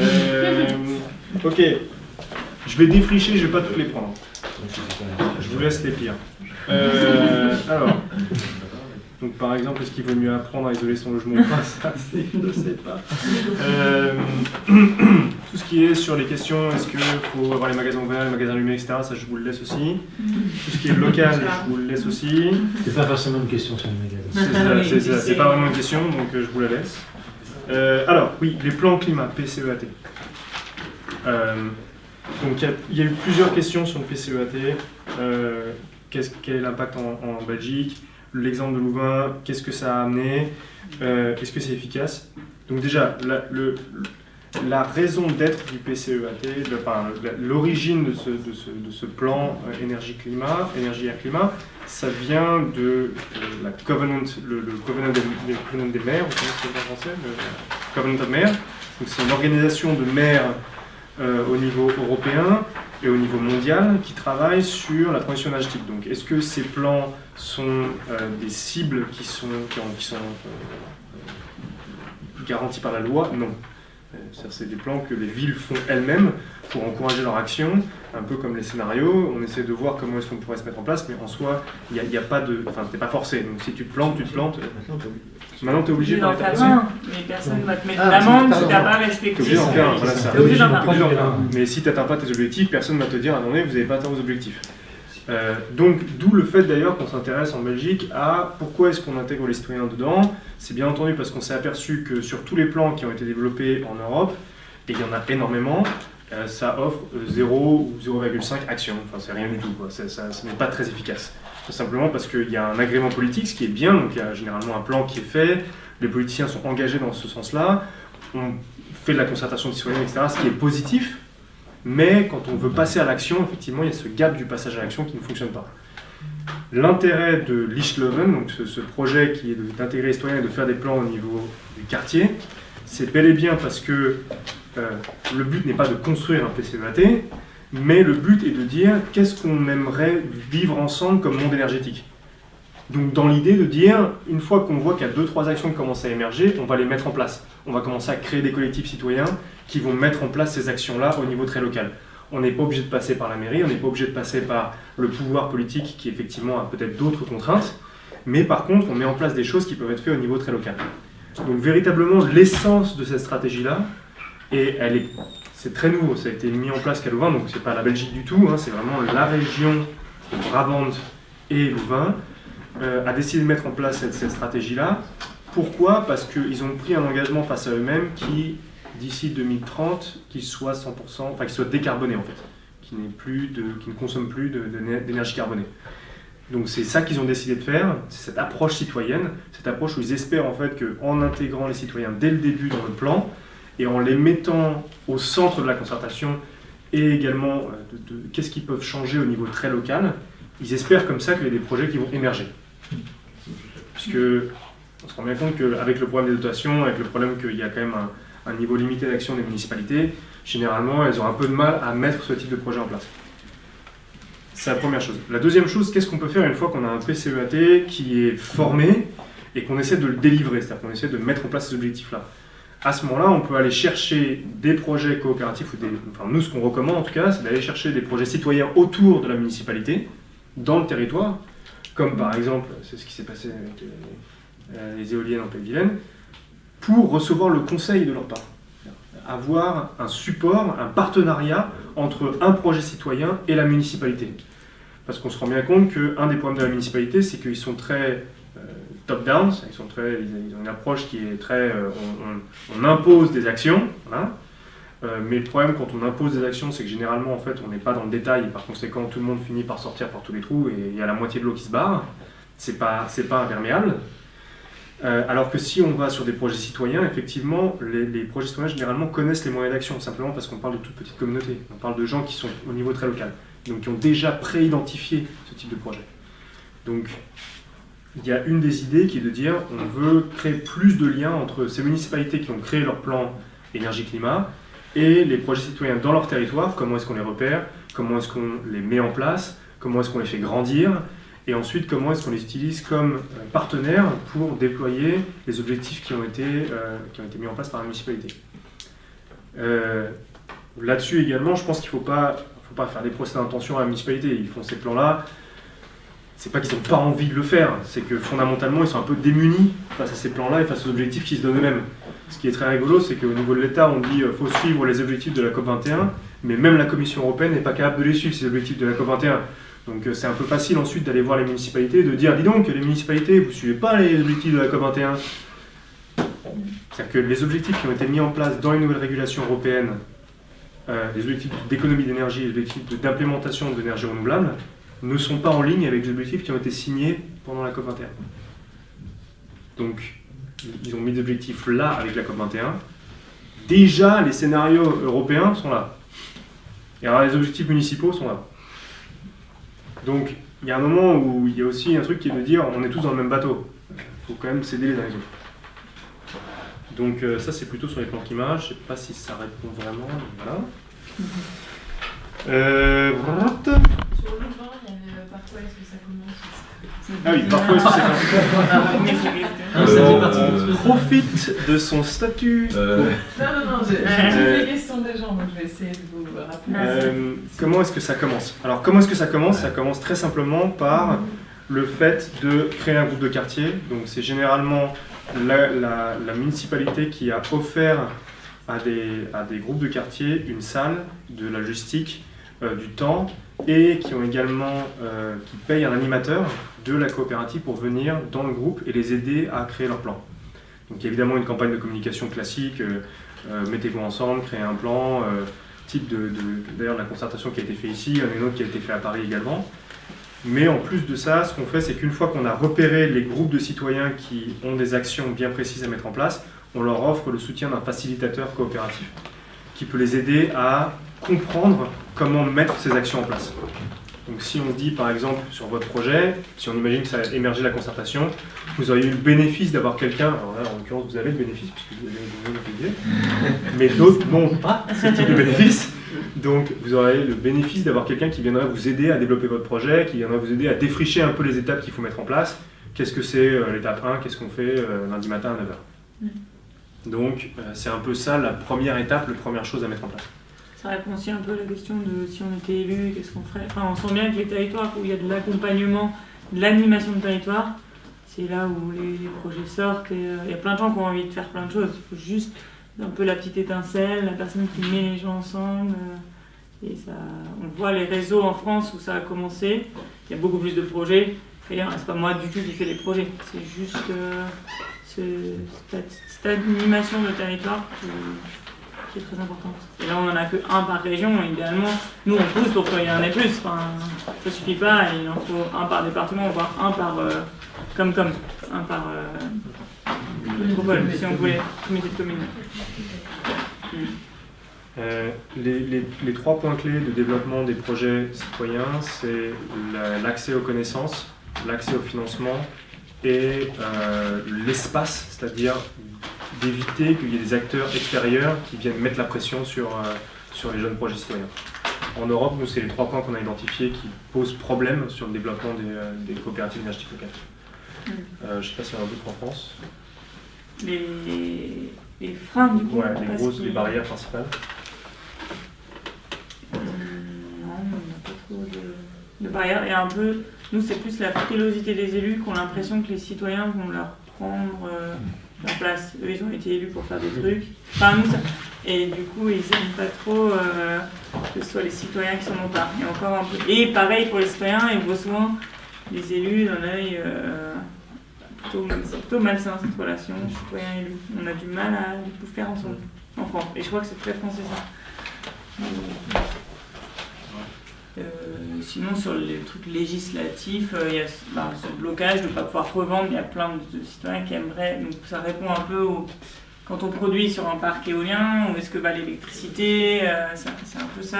Euh, ok. Je vais défricher, je vais pas toutes les prendre. Je vous laisse les pires. Euh, alors. Donc par exemple, est-ce qu'il vaut mieux apprendre à isoler son logement ou pas? Ça, je ne sais pas. Euh, tout ce qui est sur les questions, est-ce qu'il faut avoir les magasins ouverts, les magasins allumés, etc., ça je vous le laisse aussi. Tout ce qui est local, je vous le laisse aussi. C'est pas forcément une question sur le magasin. C'est ça, c'est ça, c'est pas vraiment une question, donc euh, je vous la laisse. Euh, alors, oui, les plans climat, PCEAT. Euh, donc, il y a- il y, a eu plusieurs questions sur le PCEAT. Euh, qu'est-ce- quel est l'impact en, en Belgique? L'exemple de Louvain, qu'est-ce que ça a amené Euh, Est-ce que c'est efficace Donc, déjà, la, raison d'être du PCEAT, l'origine de ce, plan euh, énergie-climat, énergie-climat, ça vient de euh, la Covenant, le, le des, des maires, vous connaissez of Maires. C'est une organisation de maires euh, au niveau européen et au niveau mondial qui travaille sur la transition énergétique. Donc est-ce que ces plans sont euh, des cibles qui sont, qui ont- qui sont euh, garanties par la loi? Non. C'est des plans que les villes font elles-mêmes pour encourager leur action, un peu comme les scénarios. On essaie de voir comment est-ce qu'on pourrait se mettre en place, mais en soi, il n'y a, il y a pas de. Enfin, t'es pas forcé. Donc si tu te plantes, tu te plantes. Maintenant, tu es obligé d'en faire un, mais personne va te mettre Ah, pardon. si t'as pas T'es respecté. obligé d'en faire un, voilà ça. T'es obligé d'en faire T'es un. Mais si tu n'atteins pas tes objectifs, personne ne va te dire, attendez, vous n'avez pas atteint vos objectifs. Euh, donc, d'où le fait d'ailleurs qu'on s'intéresse en Belgique à pourquoi est-ce qu'on intègre les citoyens dedans. C'est bien entendu parce qu'on s'est aperçu que sur tous les plans qui ont été développés en Europe, et il y en a énormément, euh, ça offre euh, 0 ou 0,5 actions. Enfin, c'est rien du tout. Quoi. Ça, n'est pas très efficace. Tout simplement parce qu'il y a un agrément politique, ce qui est bien. Donc, il y a généralement un plan qui est fait. Les politiciens sont engagés dans ce sens-là. On fait de la concertation citoyenne, etc., ce qui est positif. Mais quand on veut passer à l'action, effectivement, il y a ce gap du passage à l'action qui ne fonctionne pas. L'intérêt de Lichtleuven, donc ce, ce projet qui est d'intégrer les citoyens et de faire des plans au niveau du quartier, c'est bel et bien parce que euh, le but n'est pas de construire un PCEAT, mais le but est de dire qu'est-ce qu'on aimerait vivre ensemble comme monde énergétique. Donc dans l'idée de dire, une fois qu'on voit qu'il y a deux, trois actions qui commencent à émerger, on va les mettre en place. On va commencer à créer des collectifs citoyens qui vont mettre en place ces actions-là au niveau très local. On n'est pas obligé de passer par la mairie, on n'est pas obligé de passer par le pouvoir politique qui effectivement a peut-être d'autres contraintes, mais par contre on met en place des choses qui peuvent être faites au niveau très local. Donc véritablement l'essence de cette stratégie-là, et elle est, c'est très nouveau, ça a été mis en place qu'à Louvain, donc c'est pas la Belgique du tout, hein, c'est vraiment la région de Brabant et Louvain, euh, a décidé de mettre en place cette, stratégie-là. Pourquoi? Parce qu'ils ont pris un engagement face à eux-mêmes qui, d'ici 2030, qu'il soit 100%, enfin qu'il soit décarboné en fait, qui plus de, qui ne consomme plus d'énergie carbonée. Donc c'est ça qu'ils ont décidé de faire, c'est cette approche citoyenne, cette approche où ils espèrent en fait qu'en intégrant les citoyens dès le début dans le plan et en les mettant au centre de la concertation et également euh, de, qu'est-ce qu'ils peuvent changer au niveau très local, ils espèrent comme ça qu'il y a des projets qui vont émerger. Puisque on se rend bien compte qu'avec le problème des dotations, avec le problème qu'il y a quand même un, un niveau limité d'action des municipalités, généralement elles ont un peu de mal à mettre ce type de projet en place. C'est la première chose. La deuxième chose, qu'est-ce qu'on peut faire une fois qu'on a un PCEAT qui est formé et qu'on essaie de le délivrer, c'est-à-dire qu'on essaie de mettre en place ces objectifs-là? À ce moment-là, on peut aller chercher des projets coopératifs, ou des, enfin nous ce qu'on recommande en tout cas, c'est d'aller chercher des projets citoyens autour de la municipalité, dans le territoire, comme par exemple, c'est ce qui s'est passé avec euh, euh, les éoliennes en Pays-de-Vilaine, pour recevoir le conseil de leur part. Avoir un support, un partenariat entre un projet citoyen et la municipalité. Parce qu'on se rend bien compte qu'un des problèmes de la municipalité, c'est qu'ils sont très top-down, ils, sont ils ont une approche qui est très... euh, on, impose des actions. Euh, mais le problème quand on impose des actions, c'est que généralement en fait on n'est pas dans le détail par conséquent tout le monde finit par sortir par tous les trous et il y a la moitié de l'eau qui se barre. C'est pas, pas imperméable. Euh, alors que si on va sur des projets citoyens, effectivement, les, les projets citoyens généralement connaissent les moyens d'action, simplement parce qu'on parle de toute petite communauté. On parle de gens qui sont au niveau très local, donc qui ont déjà pré-identifié ce type de projet. Donc il y a une des idées qui est de dire on veut créer plus de liens entre ces municipalités qui ont créé leur plan énergie-climat et les projets citoyens dans leur territoire, comment est-ce qu'on les repère, comment est-ce qu'on les met en place, comment est-ce qu'on les fait grandir, et ensuite comment est-ce qu'on les utilise comme euh, partenaires pour déployer les objectifs qui ont été, euh, qui ont été mis en place par la municipalité? Euh, Là-dessus également, je pense qu'il ne faut pas, faut pas faire des procès d'intention à la municipalité. Ils font ces plans-là. C'est pas qu'ils n'ont pas envie de le faire, c'est que fondamentalement ils sont un peu démunis face à ces plans-là et face aux objectifs qu'ils se donnent eux-mêmes. Ce qui est très rigolo, c'est qu'au niveau de l'État, on dit qu'il faut suivre les objectifs de la COP21, mais même la Commission européenne n'est pas capable de les suivre, ces objectifs de la COP21. Donc euh, c'est un peu facile ensuite d'aller voir les municipalités, de dire dis donc, les municipalités, vous ne suivez pas les objectifs de la COP21. C'est-à-dire que les objectifs qui ont été mis en place dans les nouvelles régulations européennes, euh, les objectifs d'économie d'énergie, les objectifs d'implémentation d'énergie renouvelable, ne sont pas en ligne avec les objectifs qui ont été signés pendant la COP21. Donc, ils ont mis des objectifs là avec la COP21. Déjà, les scénarios européens sont là. Et alors, les objectifs municipaux sont là. Donc, il y a un moment où il y a aussi un truc qui est de dire on est tous dans le même bateau. Il faut quand même s'aider les uns les autres. Donc, euh, ça, c'est plutôt sur les plans climat. Je ne sais pas si ça répond vraiment. Voilà. Euh, parfois est-ce que ça commence Ah oui, parfois est-ce que c'est Ah, ça partie profite de son statut. Non, non, non, j'ai Euh, j'ai des questions des gens, donc je vais essayer de vous rappeler. Euh, comment est-ce que ça commence? Alors, comment est-ce que ça commence? Ça commence très simplement par le fait de créer un groupe de quartier. Donc c'est généralement la, la- la municipalité qui a offert à des, à des groupes de quartier une salle, de la logistique, euh, du temps, et qui ont également euh, qui payent un animateur de la coopérative pour venir dans le groupe et les aider à créer leur plan. Donc il y a évidemment une campagne de communication classique, euh, euh, mettez-vous ensemble, créez un plan, type de, de- d'ailleurs de la concertation qui a été fait ici, il y en a une autre qui a été fait à Paris également. Mais en plus de ça, ce qu'on fait, c'est qu'une fois qu'on a repéré les groupes de citoyens qui ont des actions bien précises à mettre en place, on leur offre le soutien d'un facilitateur coopératif qui peut les aider à comprendre comment mettre ces actions en place. Donc si on dit par exemple sur votre projet, si on imagine que ça a émergé la concertation, vous auriez eu le bénéfice d'avoir quelqu'un, alors là en l'occurrence vous avez le bénéfice puisque vous avez le mais d'autres n'ont pas ce type de bénéfice. Donc vous aurez le bénéfice d'avoir quelqu'un qui viendra vous aider à développer votre projet, qui viendra vous aider à défricher un peu les étapes qu'il faut mettre en place. Qu'est-ce que c'est euh, l'étape 1, qu'est-ce qu'on fait euh, lundi matin à 9h. Donc euh, c'est un peu ça la première étape, la première chose à mettre en place. Ça répond aussi un peu à la question de si on était élu, qu'est-ce qu'on ferait. Enfin, on sent bien que les territoires où il y a de l'accompagnement, de l'animation de territoire, c'est là où les, projets sortent. Et, euh, il y a plein de gens qui ont envie de faire plein de choses. Il faut juste un peu la petite étincelle, la personne qui met les gens ensemble. euh, et ça, on voit les réseaux en France où ça a commencé. Il y a beaucoup plus de projets. D'ailleurs, c'est pas moi du tout qui fais les projets. C'est juste euh, ce- cette, animation de territoire qui est très importante. Et là, on n'en a que un par région, idéalement. Nous, on pousse pour qu'il y en ait plus. Enfin, ça suffit pas, il en faut un par département, voire un par euh, comme comme, un par euh, métropole, si on voulait, comité de communes. Euh, les, les- les trois points clés de développement des projets citoyens, c'est la- l'accès aux connaissances, l'accès au financement et euh, l'espace, c'est-à-dire d'éviter qu'il y ait des acteurs extérieurs qui viennent mettre la pression sur, euh, sur les jeunes projets citoyens. En Europe, nous, c'est les trois points qu'on a identifiés qui posent problème sur le développement des, euh, des coopératives énergétiques locales. Euh, je ne sais pas s'il y en a d'autres en France. Les, les freins, du coup. Ouais, les grosses, les barrières principales. Non, on n'a pas trop de, de barrières. Et un peu, nous, c'est plus la frilosité des élus qui ont l'impression que les citoyens vont leur prendre euh, leur place. Eux, ils ont été élus pour faire des trucs. Et du coup, ils n'aiment pas trop euh, que ce soit les citoyens qui s'en emparent. Et encore un peu. Et pareil pour les citoyens, ils voient souvent les élus d'un œil. euh, plutôt, malsain cette relation citoyen-élu. On a du mal à tout faire ensemble en France. Et je crois que c'est très français ça. Euh, sinon, sur les trucs législatifs, euh, il y a ce- bah, blocage de ne pas pouvoir revendre. Il y a plein de citoyens qui aimeraient. Donc, ça répond un peu au. Quand on produit sur un parc éolien, où est-ce que va l'électricité euh, C'est un peu ça.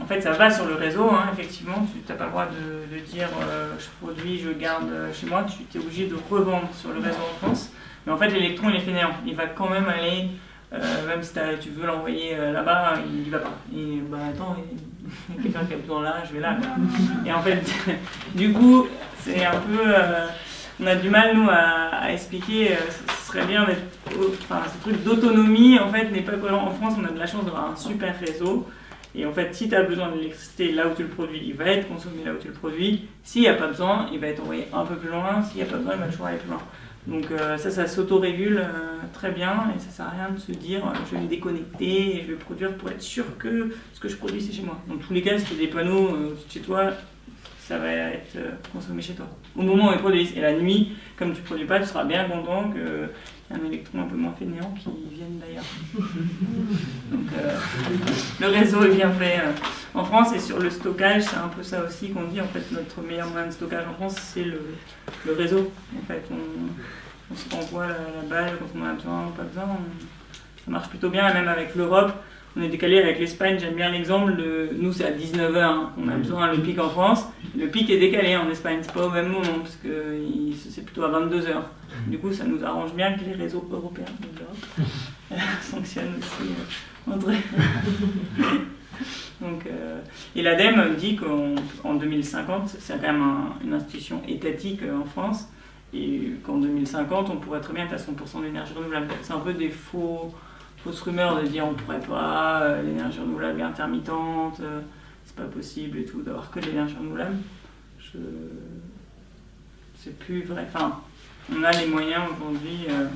En fait, ça va sur le réseau, hein, effectivement. Tu n'as pas le droit de, dire je produis, je garde chez moi. Tu es obligé de revendre sur le réseau en France. Mais en fait, l'électron, il est fainéant. Il va quand même aller, même si tu veux l'envoyer là-bas, il y va pas. Et bah attends, quelqu'un qui a besoin là, je vais là. quoi. Et en fait, du coup, c'est un peu. euh, on a du mal, nous, à, expliquer. euh, ce serait bien d'être. Enfin, ce truc d'autonomie, en fait, n'est pas cohérent. En France, on a de la chance d'avoir un super réseau. Et en fait, si tu as besoin d'électricité là où tu le produis, il va être consommé là où tu le produis. S'il n'y a pas besoin, il va être envoyé un peu plus loin. S'il n'y a pas besoin, il va toujours aller plus loin. Donc euh, ça, ça s'autorégule euh, très bien et ça sert à rien de se dire euh, je vais me déconnecter et je vais produire pour être sûr que ce que je produis c'est chez moi. Dans tous les cas, si tu as des panneaux euh, chez toi, ça va être euh, consommé chez toi. Au moment où ils produisent. Et la nuit, comme tu ne produis pas, tu seras bien content qu'il y ait un électron un peu moins fainéant qui vienne d'ailleurs. Donc euh, le réseau est bien fait euh, en France et sur le stockage, c'est un peu ça aussi qu'on dit. En fait, notre meilleur moyen de stockage en France, c'est le, le réseau. En fait, on, on se renvoie la, la balle quand on en a besoin ou pas besoin. On- ça marche plutôt bien, et même avec l'Europe. On est décalé avec l'Espagne, j'aime bien l'exemple. de- Nous, c'est à 19h qu'on a besoin le pic en France. Le pic est décalé en Espagne, c'est pas au même moment, parce que il- c'est plutôt à 22h. Du coup, ça nous arrange bien que les réseaux européens de l'Europe euh, fonctionnent aussi euh, entre Donc, euh, et l'ADEME dit qu'en en 2050, c'est quand même un- une institution étatique euh, en France, et qu'en 2050, on pourrait très bien être à 100% d'énergie renouvelable. C'est un peu des faux, fausses rumeurs de dire on pourrait pas, euh, l'énergie renouvelable est intermittente, euh, c'est pas possible et tout, d'avoir que de l'énergie renouvelable. Je c'est plus vrai. Enfin, on a les moyens aujourd'hui. euh,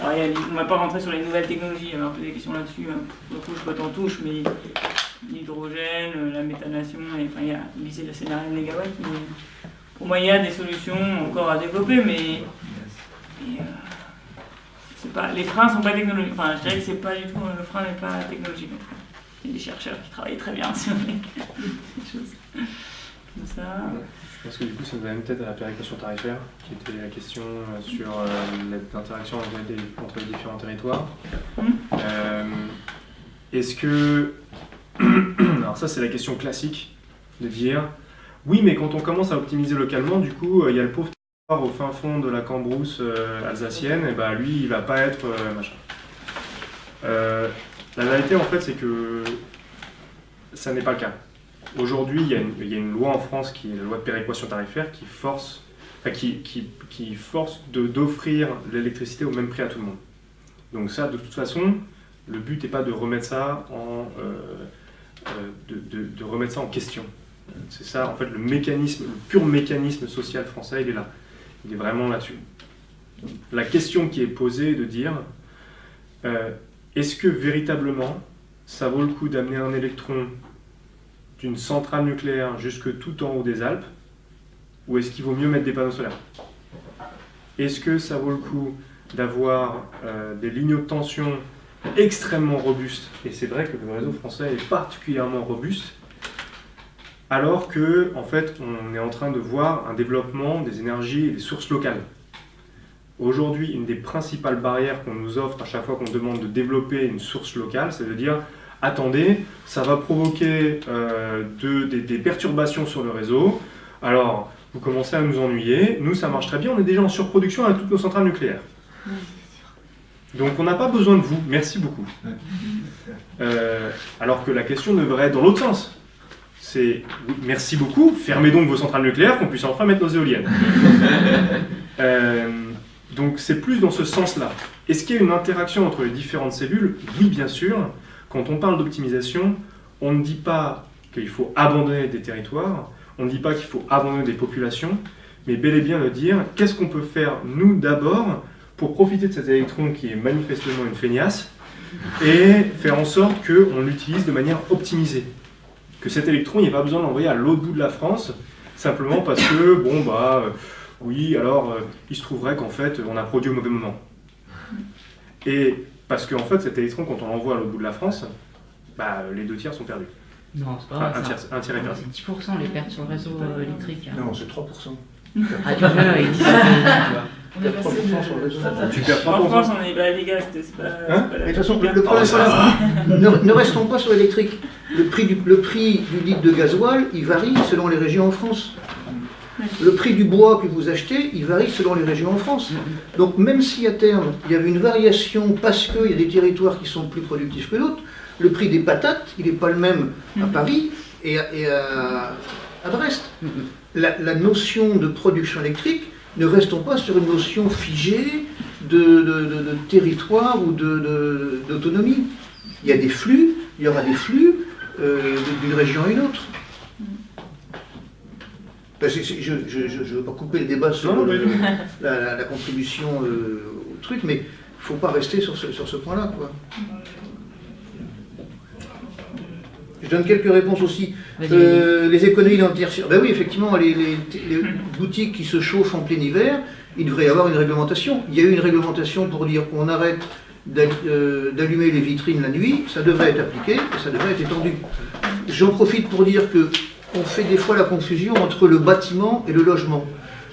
alors, les- on va pas rentrer sur les nouvelles technologies, il y a un peu des questions là-dessus. hein. Je botte en touche, mais l'hydrogène, euh, la méthanation, et, enfin, il y a lycée de la scénario mégawatt. Mais pour moi, il y a des solutions encore à développer, mais. Pas, les freins sont pas technologiques. Enfin, je dirais que c'est pas du tout. Le frein n'est pas technologique. Il y a des chercheurs qui travaillent très bien sur les, choses comme ça. Je pense que du coup, ça nous amène peut-être à la péréquation tarifaire, qui était la question euh, sur euh, l'interaction entre les, entre les différents territoires. Euh, Est-ce que... Alors ça, c'est la question classique, de dire, oui, mais quand on commence à optimiser localement, du coup, il y a le pauvre au fin fond de la Cambrousse euh, alsacienne, et bah lui, il va pas être euh, machin. Euh, la vérité, en fait, c'est que ça n'est pas le cas. Aujourd'hui, il y, a une- loi en France qui est la loi de péréquation tarifaire qui force, qui, qui, qui d'offrir l'électricité au même prix à tout le monde. Donc ça, de toute façon, le but n'est pas de remettre ça en, de remettre ça en question. C'est ça, en fait, le mécanisme, le pur mécanisme social français, il est là. Il est vraiment là-dessus. La question qui est posée est de dire, euh, est-ce que véritablement, ça vaut le coup d'amener un électron d'une centrale nucléaire jusque tout en haut des Alpes, ou est-ce qu'il vaut mieux mettre des panneaux solaires? Est-ce que ça vaut le coup d'avoir euh, des lignes de tension extrêmement robustes, et c'est vrai que le réseau français est particulièrement robuste, alors que en fait on est en train de voir un développement des énergies et des sources locales. Aujourd'hui, une des principales barrières qu'on nous offre à chaque fois qu'on demande de développer une source locale, c'est de dire attendez, ça va provoquer euh, de- des, des perturbations sur le réseau. Alors, vous commencez à nous ennuyer. Nous, ça marche très bien. On est déjà en surproduction avec toutes nos centrales nucléaires. Donc, on n'a pas besoin de vous. Merci beaucoup. Euh, alors que la question devrait être dans l'autre sens. C'est oui, merci beaucoup, fermez donc vos centrales nucléaires qu'on puisse enfin mettre nos éoliennes. Euh, donc c'est plus dans ce sens-là. Est-ce qu'il y a une interaction entre les différentes cellules? Oui, bien sûr. Quand on parle d'optimisation, on ne dit pas qu'il faut abandonner des territoires, on ne dit pas qu'il faut abandonner des populations, mais bel et bien de dire qu'est-ce qu'on peut faire nous d'abord pour profiter de cet électron qui est manifestement une feignasse et faire en sorte qu'on l'utilise de manière optimisée? Que cet électron, il n'y a pas besoin de l'envoyer à l'autre bout de la France, simplement parce que, bon, bah, euh, oui, alors, euh, il se trouverait qu'en fait, on a produit au mauvais moment. Et parce qu'en fait, cet électron, quand on l'envoie à l'autre bout de la France, bah, les deux tiers sont perdus. Non, c'est pas Enfin, vrai. un, tiers, un tiers est perdu. C'est 10% les pertes sur le réseau euh, électrique. hein. Non, c'est 3%. Ah, tu vois, il dit ça. On est passé de... sur le réseau. Tu perds En 3%. France, on est les gars, c'est pas. Hein pas la- de toute façon, le, problème, ne, ne restons pas sur l'électrique. Le prix, du, le prix du litre de gasoil, il varie selon les régions en France. Le prix du bois que vous achetez, il varie selon les régions en France. Donc même si à terme, il y avait une variation parce qu'il y a des territoires qui sont plus productifs que d'autres, le prix des patates, il n'est pas le même à Paris et à, et à- à Brest. La, la notion de production électrique, ne restons pas sur une notion figée de, de- de- de territoire ou d'autonomie. Il y a des flux, il y aura des flux euh, d'une région à une autre. Ben, je ne veux pas couper le débat sur Non, le- mais- la, la- la contribution euh, au truc, mais il ne faut pas rester sur ce, sur ce point-là. quoi. Je donne quelques réponses aussi. Euh, les économies dans le tertiaire. Ben oui, effectivement, les, les- les boutiques qui se chauffent en plein hiver, il devrait y avoir une réglementation. Il y a eu une réglementation pour dire qu'on arrête euh, d'allumer les vitrines la nuit, ça devrait être appliqué et ça devrait être étendu. J'en profite pour dire que on fait des fois la confusion entre le bâtiment et le logement.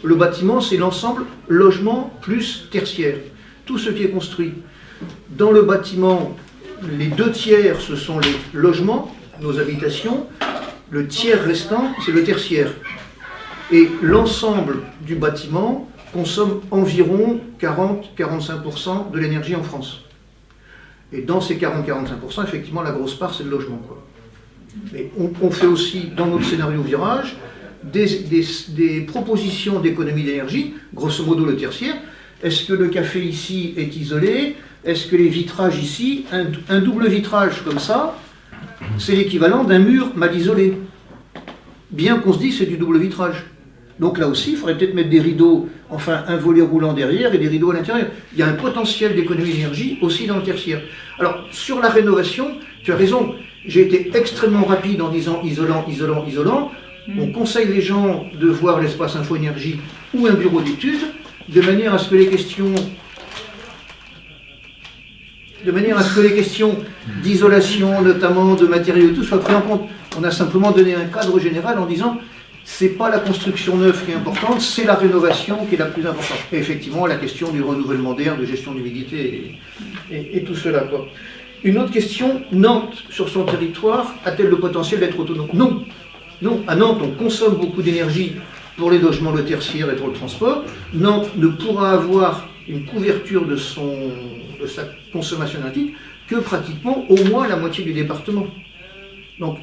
Le bâtiment, c'est l'ensemble logement plus tertiaire, tout ce qui est construit. Dans le bâtiment, les deux tiers, ce sont les logements, nos habitations, le tiers restant, c'est le tertiaire. Et l'ensemble du bâtiment consomme environ 40-45% de l'énergie en France. Et dans ces 40-45%, effectivement, la grosse part, c'est le logement. Quoi. Mais on, fait aussi, dans notre scénario virage, des, propositions d'économie d'énergie, grosso modo le tertiaire. Est-ce que le café ici est isolé? Est-ce que les vitrages ici, un double vitrage comme ça, c'est l'équivalent d'un mur mal isolé Bien qu'on se dise c'est du double vitrage. Donc là aussi, il faudrait peut-être mettre des rideaux, enfin un volet roulant derrière et des rideaux à l'intérieur. Il y a un potentiel d'économie d'énergie aussi dans le tertiaire. Alors, sur la rénovation, tu as raison, j'ai été extrêmement rapide en disant isolant, isolant, isolant. On conseille les gens de voir l'espace info-énergie ou un bureau d'études, de manière à ce que les questions de manière à ce que les questions d'isolation, notamment de matériaux, tout soient prises en compte. On a simplement donné un cadre général en disant c'est pas la construction neuve qui est importante, c'est la rénovation qui est la plus importante. Et effectivement, la question du renouvellement d'air, de gestion d'humidité et, et- et tout cela. Quoi. Une autre question, Nantes, sur son territoire, a-t-elle le potentiel d'être autonome? Non. Non, à Nantes, on consomme beaucoup d'énergie pour les logements, le tertiaire et pour le transport. Nantes ne pourra avoir une couverture de, son, de sa consommation énergétique que pratiquement au moins la moitié du département. Donc,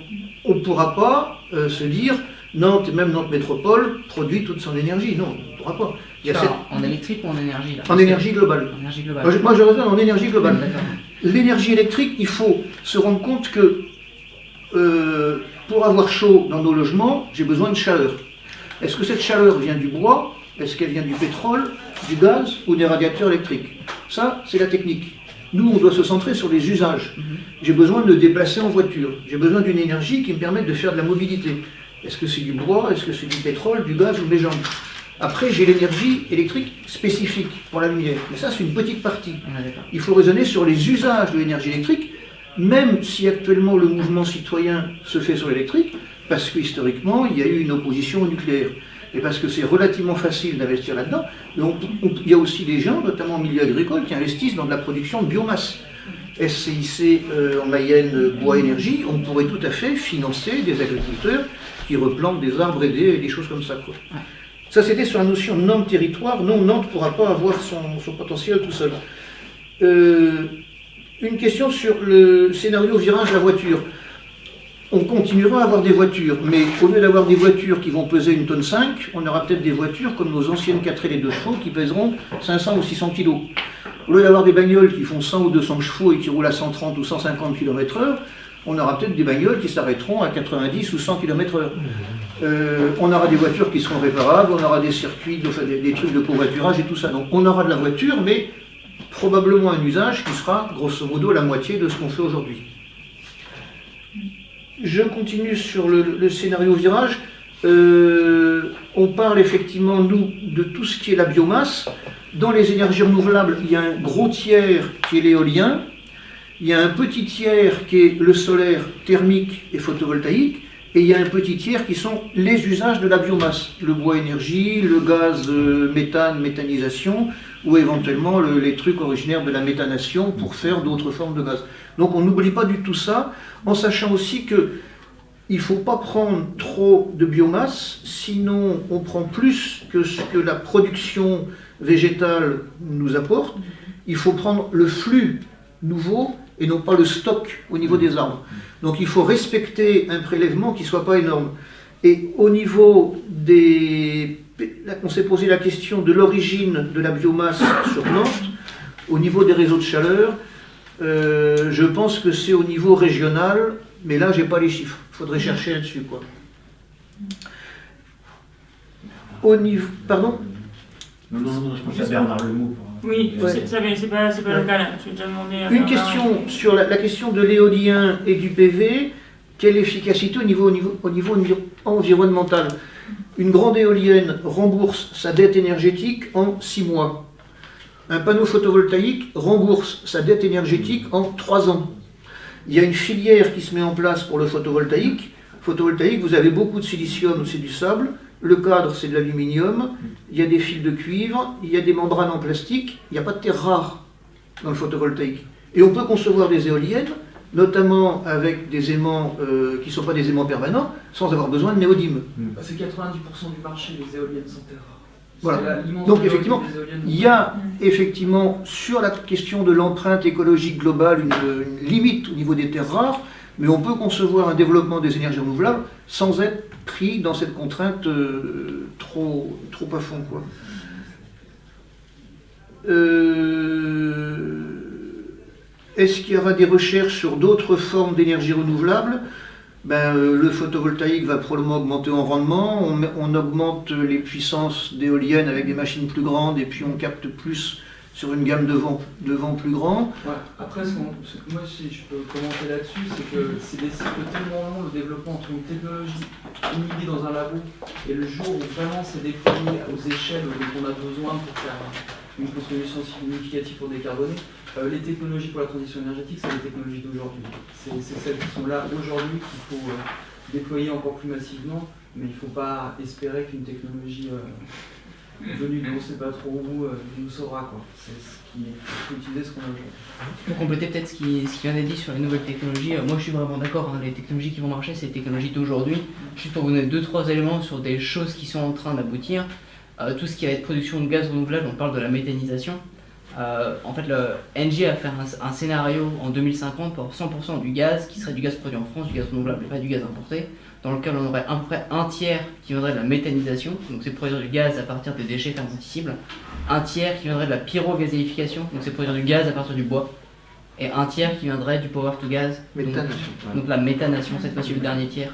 on ne pourra pas euh, se dire Nantes, et même Nantes Métropole, produit toute son énergie. Non, on ne pourra pas. Il y a Ça, cette- En électrique ou en énergie là? En énergie globale. En énergie globale. Moi, je, moi, je raisonne en énergie globale. L'énergie électrique, il faut se rendre compte que euh, pour avoir chaud dans nos logements, j'ai besoin de chaleur. Est-ce que cette chaleur vient du bois? Est-ce qu'elle vient du pétrole, du gaz ou des radiateurs électriques? Ça, c'est la technique. Nous, on doit se centrer sur les usages. J'ai besoin de me déplacer en voiture. J'ai besoin d'une énergie qui me permette de faire de la mobilité. Est-ce que c'est du bois Est-ce que c'est du pétrole, du gaz ou des jambes Après, j'ai l'énergie électrique spécifique pour la lumière. Mais ça, c'est une petite partie. Il faut raisonner sur les usages de l'énergie électrique, même si actuellement le mouvement citoyen se fait sur l'électrique, parce que historiquement, il y a eu une opposition au nucléaire. Et parce que c'est relativement facile d'investir là-dedans. Il y a aussi des gens, notamment au milieu agricole, qui investissent dans de la production de biomasse. SCIC euh, en Mayenne euh, Bois Énergie, on pourrait tout à fait financer des agriculteurs qui replantent des arbres aidés et des choses comme ça. Quoi. Ça, c'était sur la notion de Nantes-territoire. Non, Nantes ne pourra pas avoir son, son potentiel tout seul. Euh, une question sur le scénario virage de la voiture. On continuera à avoir des voitures, mais au lieu d'avoir des voitures qui vont peser une tonne 5, on aura peut-être des voitures comme nos anciennes 4 et 2 chevaux qui pèseront 500 ou 600 kg. Au lieu d'avoir des bagnoles qui font 100 ou 200 chevaux et qui roulent à 130 ou 150 km/h, on aura peut-être des bagnoles qui s'arrêteront à 90 ou 100 km/h. Euh, on aura des voitures qui seront réparables, on aura des circuits, des trucs de covoiturage et tout ça. Donc on aura de la voiture, mais probablement un usage qui sera grosso modo la moitié de ce qu'on fait aujourd'hui. Je continue sur le, scénario virage. Euh, on parle effectivement, nous, de tout ce qui est la biomasse. Dans les énergies renouvelables, il y a un gros tiers qui est l'éolien. Il y a un petit tiers qui est le solaire thermique et photovoltaïque. Et il y a un petit tiers qui sont les usages de la biomasse. Le bois énergie, le gaz euh, méthane, méthanisation, ou éventuellement le- les trucs originaires de la méthanation pour faire d'autres formes de gaz. Donc on n'oublie pas du tout ça, en sachant aussi que il ne faut pas prendre trop de biomasse, sinon on prend plus que ce que la production végétale nous apporte. Il faut prendre le flux nouveau et non pas le stock au niveau des arbres. Donc il faut respecter un prélèvement qui ne soit pas énorme. Et au niveau des... là, On s'est posé la question de l'origine de la biomasse sur Nantes, au niveau des réseaux de chaleur. euh, je pense que c'est au niveau régional, mais là, j'ai pas les chiffres. Il faudrait chercher là-dessus. quoi. Au niveau... Pardon? Non, non, non, je pense à Bernard Lemou. pour- Oui, Ouais. c'est- ça, mais c'est pas, c'est pas le cas là. Déjà demandé à Une Bernard. question sur la, la question de l'éolien et du PV. Quelle efficacité au niveau, au niveau, au niveau envi- environnemental? Une grande éolienne rembourse sa dette énergétique en 6 mois. Un panneau photovoltaïque rembourse sa dette énergétique en 3 ans. Il y a une filière qui se met en place pour le photovoltaïque. Photovoltaïque, vous avez beaucoup de silicium, c'est du sable. Le cadre, c'est de l'aluminium. Il y a des fils de cuivre. Il y a des membranes en plastique. Il n'y a pas de terre rare dans le photovoltaïque. Et on peut concevoir des éoliennes, notamment avec des aimants euh, qui ne sont pas des aimants permanents, sans avoir besoin de néodyme. Bah, C'est 90% du marché, les éoliennes sont terres Voilà. Donc effectivement, il y a effectivement sur la question de l'empreinte écologique globale une, une limite au niveau des terres rares, mais on peut concevoir un développement des énergies renouvelables sans être pris dans cette contrainte euh, trop, trop à fond. Quoi. Euh, Est-ce qu'il y aura des recherches sur d'autres formes d'énergie renouvelable? Ben, euh, le photovoltaïque va probablement augmenter en rendement, on, augmente les puissances d'éoliennes avec des machines plus grandes et puis on capte plus sur une gamme de vent, plus grand. Après, ce que moi, si je peux commenter là-dessus, c'est que c'est des cycles tellement longs, le développement entre une technologie, une idée dans un labo, et le jour où vraiment c'est déployé aux échelles dont on a besoin pour faire une contribution significative pour décarboner, euh, les technologies pour la transition énergétique, c'est les technologies d'aujourd'hui. C'est celles qui sont là aujourd'hui qu'il faut euh, déployer encore plus massivement, mais il ne faut pas espérer qu'une technologie euh, venue de on ne sait pas trop où nous saura. C'est ce qui faut utiliser ce qu'on a aujourd'hui. Pour compléter peut-être ce qui, ce qui vient d'être dit sur les nouvelles technologies, moi je suis vraiment d'accord, hein, les technologies qui vont marcher, c'est les technologies d'aujourd'hui. Juste pour vous donner deux, trois éléments sur des choses qui sont en train d'aboutir, tout ce qui va être production de gaz renouvelable, on parle de la méthanisation. Euh, en fait, le NG a fait un, un scénario en 2050 pour 100% du gaz qui serait du gaz produit en France, du gaz renouvelable et pas du gaz importé, dans lequel on aurait à peu près un tiers qui viendrait de la méthanisation, donc c'est produire du gaz à partir des déchets fermentescibles, un tiers qui viendrait de la pyrogazéification, donc c'est produire du gaz à partir du bois, et un tiers qui viendrait du power to gas. donc- la méthanation, cette fois-ci le dernier tiers.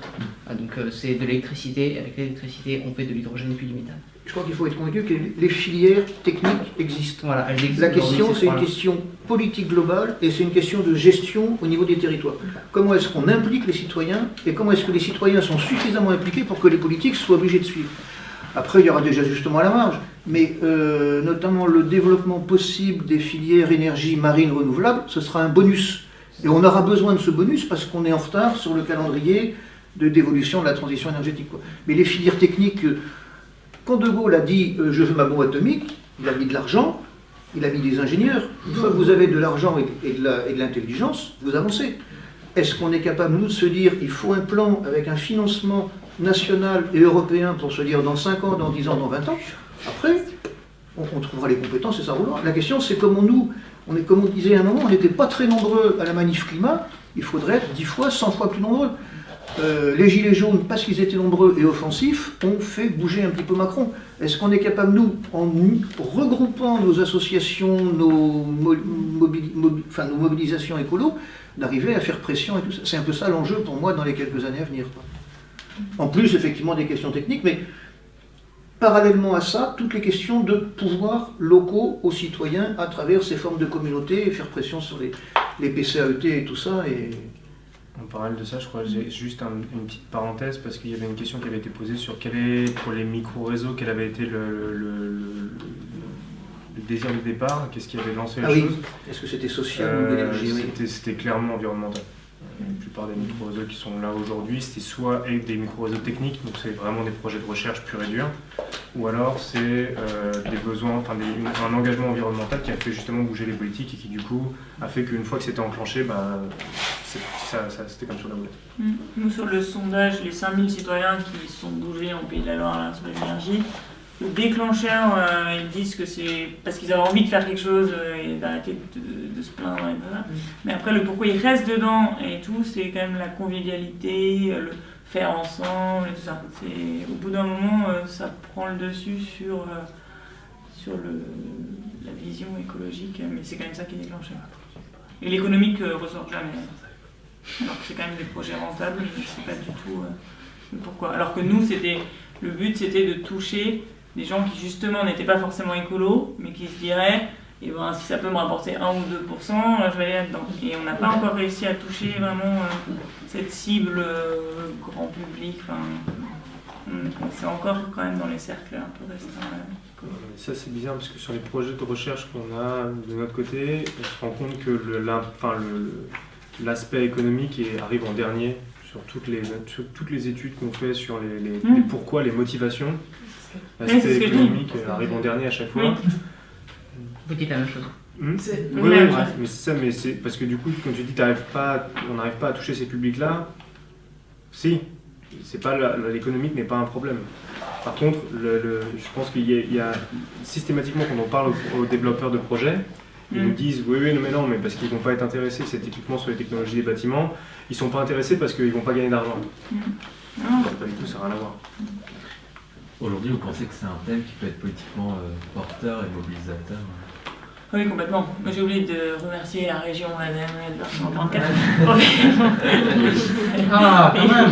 Ah, donc euh, c'est de l'électricité, et avec l'électricité on fait de l'hydrogène et puis du méthane. Je crois qu'il faut être convaincu que les filières techniques existent. Voilà, elles existent La question, c'est une question politique globale et c'est une question de gestion au niveau des territoires. Comment est-ce qu'on implique les citoyens et comment est-ce que les citoyens sont suffisamment impliqués pour que les politiques soient obligés de suivre? Après, il y aura des ajustements à la marge, mais euh, notamment le développement possible des filières énergie marine renouvelable, ce sera un bonus. Et on aura besoin de ce bonus parce qu'on est en retard sur le calendrier de d'évolution de la transition énergétique. quoi. Mais les filières techniques, euh, quand De Gaulle a dit euh, je veux ma bombe atomique, il a mis de l'argent, il a mis des ingénieurs. Une fois que vous avez de l'argent et, de l'intelligence, vous avancez. Est-ce qu'on est capable, nous, de se dire il faut un plan avec un financement national et européen pour se dire dans 5 ans, dans 10 ans, dans 20 ans? Après, on, on trouvera les compétences et ça roulera. La question, c'est comment nous, on est, comme on disait à un moment, on n'était pas très nombreux à la manif climat, il faudrait être 10 fois, 100 fois plus nombreux. Euh, les Gilets jaunes, parce qu'ils étaient nombreux et offensifs, ont fait bouger un petit peu Macron. Est-ce qu'on est capable, nous, en regroupant nos associations, nos, mobilisations écolo, d'arriver à faire pression et tout ça? C'est un peu ça l'enjeu pour moi dans les quelques années à venir. En plus, effectivement, des questions techniques, mais parallèlement à ça, toutes les questions de pouvoirs locaux aux citoyens à travers ces formes de communauté et faire pression sur les, les PCAET et tout ça. Et... En parallèle de ça, je crois que j'ai juste un- une petite parenthèse parce qu'il y avait une question qui avait été posée sur quel est, pour les micro-réseaux, quel avait été le, le- le- le désir de départ, qu'est-ce qui avait lancé la Ah oui. chose. Est-ce que c'était social ou oui. c'était- C'était clairement environnemental. La plupart des micro-réseaux qui sont là aujourd'hui, c'était soit avec des micro-réseaux techniques, donc c'est vraiment des projets de recherche pur et dur, ou alors c'est euh, des besoins, enfin un engagement environnemental qui a fait justement bouger les politiques et qui du coup a fait qu'une fois que c'était enclenché, bah, c'est- ça- c'était comme sur la boulette. Mm. Nous, sur le sondage, les 5000 citoyens qui sont bougés en Pays de la Loire sur l'énergie, déclencheur, euh, ils disent que c'est parce qu'ils avaient envie de faire quelque chose euh, et d'arrêter de, de se plaindre. Et voilà. Mais après, le pourquoi ils restent dedans et tout, c'est quand même la convivialité, euh, le faire ensemble et tout ça. Au bout d'un moment, ça prend le dessus sur, sur le, la vision écologique, mais c'est quand même ça qui est déclenché. Et l'économique ressort jamais. Alors que c'est quand même des projets rentables, je ne sais pas du tout pourquoi. Alors que nous, c'était le but, c'était de toucher des gens qui justement n'étaient pas forcément écolos, mais qui se diraient, eh ben, si ça peut me rapporter 1 ou 2%, euh, je vais aller là-dedans. Et on n'a pas encore réussi à toucher vraiment euh, cette cible euh, grand public. C'est encore quand même dans les cercles un peu restreints. euh, Ça c'est bizarre parce que sur les projets de recherche qu'on a de notre côté, on se rend compte que enfin, le- le- l'aspect économique est- arrive en dernier sur toutes les, sur toutes les études qu'on fait sur les, les- Mm. les pourquoi, les motivations. Oui, c'est L'aspect dis. économique arrive en dernier à chaque fois. Oui. Vous dites la même chose. Hmm C'est- Oui, Oui, oui, ouais. mais c'est ça, mais c'est parce que du coup, quand tu dis pas, on n'arrive pas à toucher ces publics-là, si, c'est pas l'économique n'est pas un problème. Par contre, le, le- je pense qu'il y, a- il y a systématiquement quand on parle aux, aux développeurs de projets, ils nous disent oui, oui, non, mais non, mais parce qu'ils vont pas être intéressés cet équipement sur les technologies des bâtiments, ils sont pas intéressés parce qu'ils vont pas gagner d'argent. Non. Pas du tout, ça n'a rien à voir. Aujourd'hui, vous pensez que c'est un thème qui peut être politiquement euh, porteur et mobilisateur Oui, complètement. Moi, j'ai oublié de remercier la région ADM et de leur 134. Ah, quand même.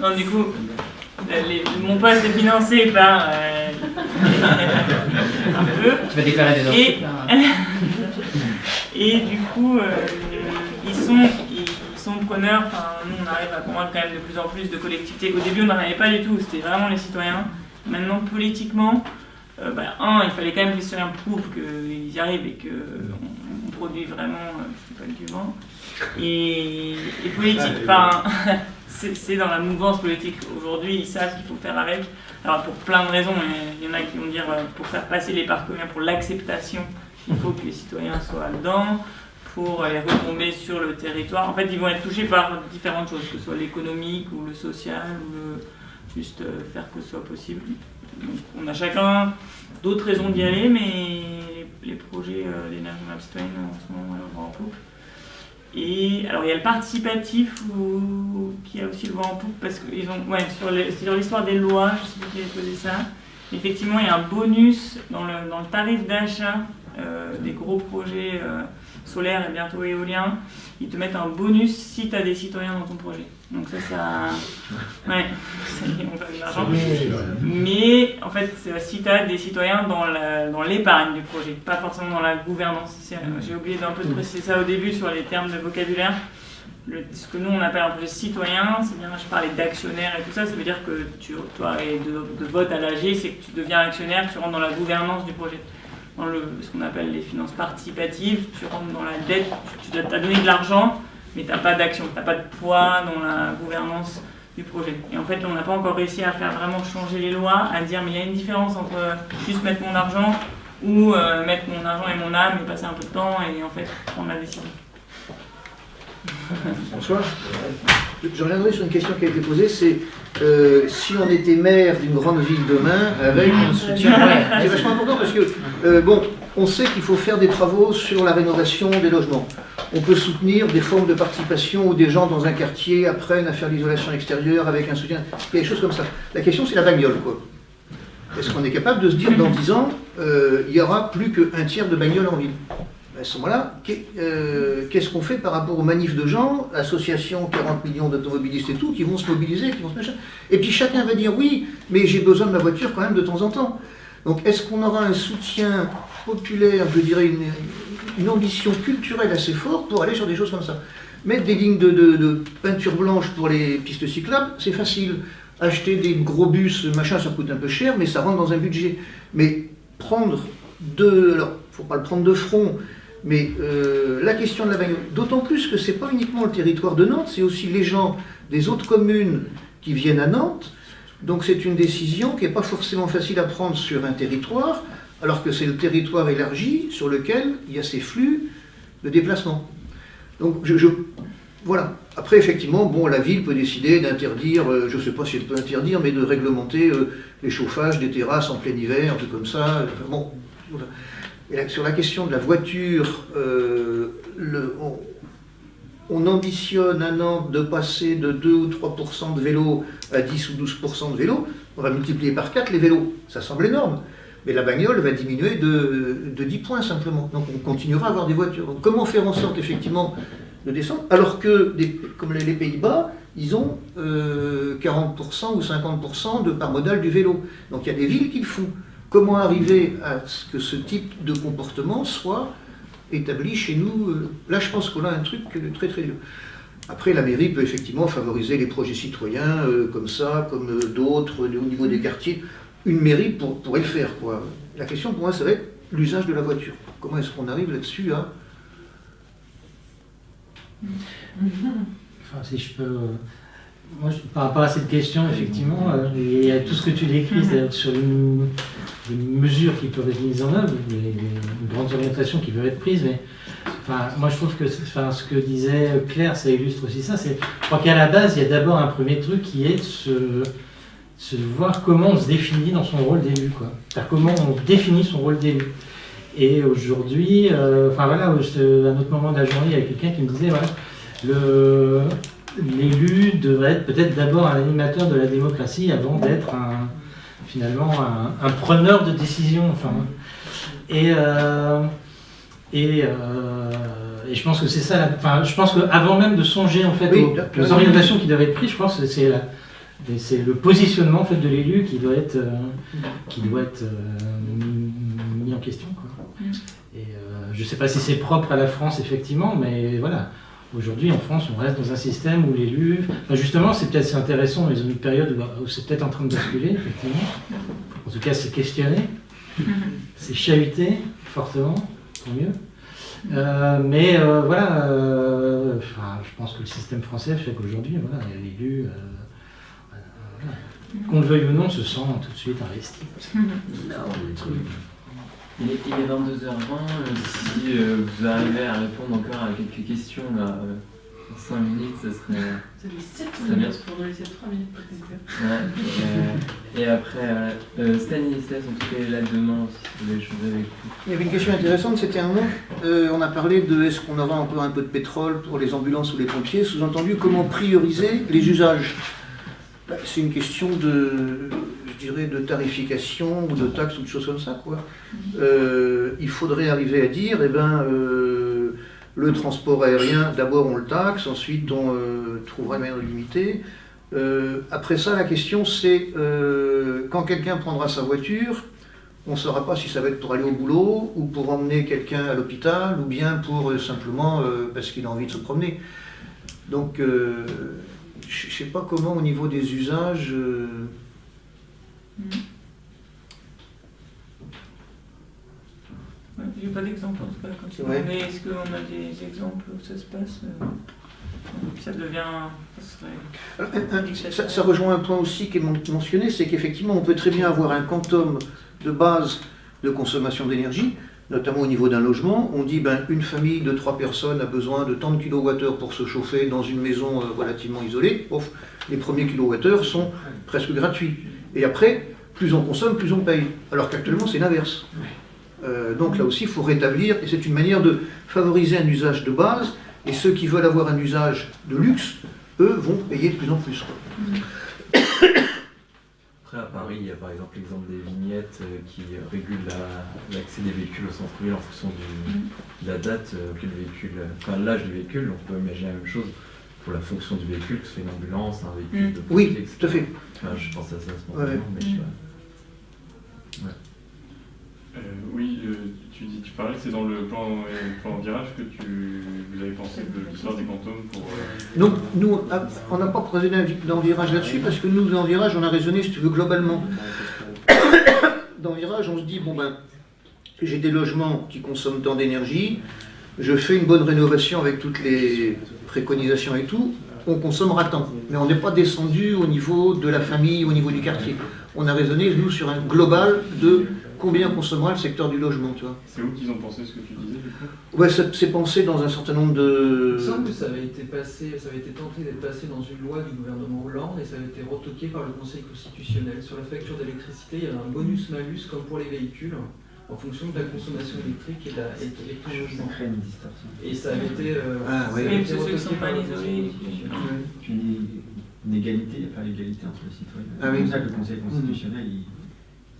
Non, du coup, les- mon poste est financé par euh, un peu. Tu vas déclarer des Et, et du coup, euh, ils sont preneurs. Enfin, nous, on arrive à convaincre quand même de plus en plus de collectivités. Au début, on n'en avait pas du tout. C'était vraiment les citoyens. Maintenant, politiquement, euh, bah, un, il fallait quand même que les citoyens prouvent qu'ils y arrivent et qu'on on produit vraiment, euh, pas du vent. Et, et politique, enfin, c'est dans la mouvance politique aujourd'hui, ils savent qu'il faut faire avec. Alors pour plein de raisons, il y en a qui vont dire euh, pour faire passer les parcs communs, pour l'acceptation, il faut que les citoyens soient dedans, pour les retombées sur le territoire. En fait, ils vont être touchés par différentes choses, que ce soit l'économique ou le social, ou juste euh, faire que ce soit possible. Donc, on a chacun d'autres raisons d'y aller, mais les, projets euh, d'énergie map citoyenne en ce moment euh, vont en poupe. Et alors il y a le participatif où- qui a aussi le vent en poupe parce qu'ils ont ouais, sur l'histoire des lois, je sais pas qui a posé ça. Effectivement, il y a un bonus dans le, dans le tarif d'achat euh, des gros projets euh, solaires et bientôt éoliens. Ils te mettent un bonus si tu as des citoyens dans ton projet. Donc ça, ça... Ouais, ça y est, on gagne de l'argent. Mais en fait, si tu as des citoyens dans l'épargne du projet, pas forcément dans la gouvernance. C'est- J'ai oublié d'un peu de préciser ça au début sur les termes de vocabulaire. Le- ce que nous on appelle un projet citoyen, c'est bien, je parlais d'actionnaire et tout ça, ça veut dire que tu, toi, et de, de vote à l'AG, c'est que tu deviens actionnaire, tu rentres dans la gouvernance du projet. Dans le, ce qu'on appelle les finances participatives, tu rentres dans la dette, tu, as donné de l'argent, mais tu n'as pas d'action, tu n'as pas de poids dans la gouvernance du projet. Et en fait, on n'a pas encore réussi à faire vraiment changer les lois, à dire mais il y a une différence entre juste mettre mon argent ou euh, mettre mon argent et mon âme et passer un peu de temps et en fait prendre la décision. Bonsoir. Je reviendrai sur une question qui a été posée, c'est euh, si on était maire d'une grande ville demain avec un soutien. C'est vachement important parce que, euh, bon, on sait qu'il faut faire des travaux sur la rénovation des logements. On peut soutenir des formes de participation où des gens dans un quartier apprennent à faire l'isolation extérieure avec un soutien. Il y a des choses comme ça. La question, c'est la bagnole, quoi. Est-ce qu'on est capable de se dire dans 10 ans, euh, il y aura plus qu'un tiers de bagnoles en ville? À ce moment-là, euh, qu'est-ce qu'on fait par rapport aux manifs de gens, associations, 40 millions d'automobilistes et tout, qui vont se mobiliser, qui vont se machin Et puis chacun va dire oui, mais j'ai besoin de ma voiture quand même de temps en temps. Donc est-ce qu'on aura un soutien populaire, je dirais une, une ambition culturelle assez forte pour aller sur des choses comme ça? Mettre des lignes de, de- peinture blanche pour les pistes cyclables, c'est facile. Acheter des gros bus, machin, ça coûte un peu cher, mais ça rentre dans un budget. Mais prendre de... Alors, faut pas le prendre de front, mais euh, la question de la bagnole, d'autant plus que c'est pas uniquement le territoire de Nantes, c'est aussi les gens des autres communes qui viennent à Nantes. Donc c'est une décision qui n'est pas forcément facile à prendre sur un territoire, alors que c'est le territoire élargi sur lequel il y a ces flux de déplacement. Donc je, voilà. Après effectivement, bon, la ville peut décider d'interdire, euh, je ne sais pas si elle peut interdire, mais de réglementer euh, les chauffages des terrasses en plein hiver, un truc comme ça. Bon, voilà. Sur la question de la voiture, euh, on, on ambitionne à Nantes de passer de 2 ou 3% de vélos à 10 ou 12% de vélos. On va multiplier par 4 les vélos. Ça semble énorme. Mais la bagnole va diminuer de, de 10 points simplement. Donc on continuera à avoir des voitures. Comment faire en sorte effectivement de descendre alors que, comme les Pays-Bas, ils ont euh, 40% ou 50% de part modale du vélo. Donc il y a des villes qui le font. Comment arriver à ce que ce type de comportement soit établi chez nous euh, Là, je pense qu'on a un truc euh, très très dur. Après, la mairie peut effectivement favoriser les projets citoyens euh, comme ça, comme euh, d'autres au niveau des quartiers. Une mairie pour- pourrait le faire. Quoi. La question pour moi, ça va être l'usage de la voiture. Comment est-ce qu'on arrive là-dessus à... Enfin, si je peux. Moi, je- par rapport à cette question, effectivement, euh, il y a tout ce que tu décris, c'est-à-dire sur les, les mesures qui peuvent être mises en œuvre, les, les grandes orientations qui peuvent être prises, mais enfin, moi je trouve que c'est- enfin, ce que disait Claire, ça illustre aussi ça. c'est- Je crois qu'à la base, il y a d'abord un premier truc qui est de se, voir comment on se définit dans son rôle d'élu. quoi. C'est-à-dire comment on définit son rôle d'élu. Et aujourd'hui, euh, enfin voilà, à un autre moment de la journée, il y avait quelqu'un qui me disait, voilà, le, l'élu devrait être peut-être d'abord un animateur de la démocratie avant d'être un, finalement un, un preneur de décision. Enfin, Et, euh, et, euh, et je pense que c'est ça. la- Enfin, je pense qu'avant même de songer en fait Oui, aux, orientations qui doivent être prises, je pense que c'est le positionnement en fait de l'élu qui doit être euh, qui doit être euh, mis en question. Quoi. Et euh, je ne sais pas si c'est propre à la France effectivement, mais voilà. Aujourd'hui, en France, on reste dans un système où l'élu, enfin, justement, c'est peut-être c'est intéressant, mais dans une période où, c'est peut-être en train de basculer, effectivement. En tout cas, c'est questionné, c'est chahuté fortement, tant mieux. Euh, mais euh, voilà, euh, enfin, je pense que le système français fait qu'aujourd'hui, voilà, l'élu, voilà, qu'on le veuille ou non, se sent tout de suite investi. Il est, il est 22h20. euh, si euh, vous arrivez à répondre encore à quelques questions là, euh, en 5 minutes, ça serait. Ça fait 7 ça serait bien. minutes pour nous laisser 3 minutes pour. Ouais, euh, et après, euh, euh, Stanislas, en tout cas, est là demain si vous voulez échanger avec vous. Il y avait une question intéressante, c'était un moment, euh, on a parlé de est-ce qu'on aura encore un peu de pétrole pour les ambulances ou les pompiers, sous-entendu comment prioriser les usages? Bah, C'est une question de, de tarification ou de taxes ou de choses comme ça. Quoi. Euh, il faudrait arriver à dire, eh ben, euh, le transport aérien, d'abord on le taxe, ensuite on euh, trouvera une manière de limiter. Après ça, la question c'est, quand quelqu'un prendra sa voiture, on ne saura pas si ça va être pour aller au boulot ou pour emmener quelqu'un à l'hôpital ou bien pour simplement parce qu'il a envie de se promener. Donc, je ne sais pas comment au niveau des usages. Euh, Ouais, J'ai pas d'exemple en tout cas. Quand tu Ouais. mais est-ce qu'on a des exemples où ça se passe euh, Ça devient. Ça. Un- un- Ça, ça rejoint un point aussi qui est men- mentionné, c'est qu'effectivement, on peut très bien avoir un quantum de base de consommation d'énergie, notamment au niveau d'un logement. On dit ben, une famille de trois personnes a besoin de tant de kilowattheures pour se chauffer dans une maison euh, relativement isolée. Les premiers kilowattheures sont presque gratuits. Et après, plus on consomme, plus on paye. Alors qu'actuellement, c'est l'inverse. Euh, donc là aussi, il faut rétablir, et c'est une manière de favoriser un usage de base, et ceux qui veulent avoir un usage de luxe, eux, vont payer de plus en plus. quoi. Après, à Paris, il y a par exemple l'exemple des vignettes euh, qui euh, régulent la- l'accès des véhicules au centre-ville en fonction du- de la date euh, auquel le véhicule, enfin l'âge du véhicule. On peut imaginer la même chose pour la fonction du véhicule, que ce soit une ambulance, un véhicule Mm. de Oui, pompier, etc. tout à fait. Enfin, je pense à ça spontanément, Ouais. mais je sais pas. Ouais. Euh, oui, euh, tu, dis, tu parlais que c'est dans le plan, euh, plan virage que tu vous avez pensé de l'histoire des quantums pour. euh, Donc, nous, ah, on n'a pas procédé dans virage là-dessus, parce que nous, dans virage, on a raisonné, si tu veux, globalement. Dans virage, on se dit, bon ben, j'ai des logements qui consomment tant d'énergie, je fais une bonne rénovation avec toutes les préconisations et tout, on consommera tant. Mais on n'est pas descendu au niveau de la famille, au niveau du quartier. On a raisonné, nous, sur un global de combien consommera le secteur du logement, tu vois. C'est où qu'ils ont pensé ce que tu disais du coup? Ouais, c'est pensé dans un certain nombre de... Il semble que ça avait été passé, ça avait été tenté d'être passé dans une loi du gouvernement Hollande et ça avait été retoqué par le Conseil constitutionnel. Sur la facture d'électricité, il y avait un bonus-malus comme pour les véhicules en fonction de la consommation électrique et de la et de ton logement. Et ça avait été, euh, Ah, ça oui. que ceux qui sont par mal le isolés, Conseil constitutionnel. Puis une égalité, enfin l'égalité entre les citoyens. Ah oui. C'est pour ça que le Conseil constitutionnel, il,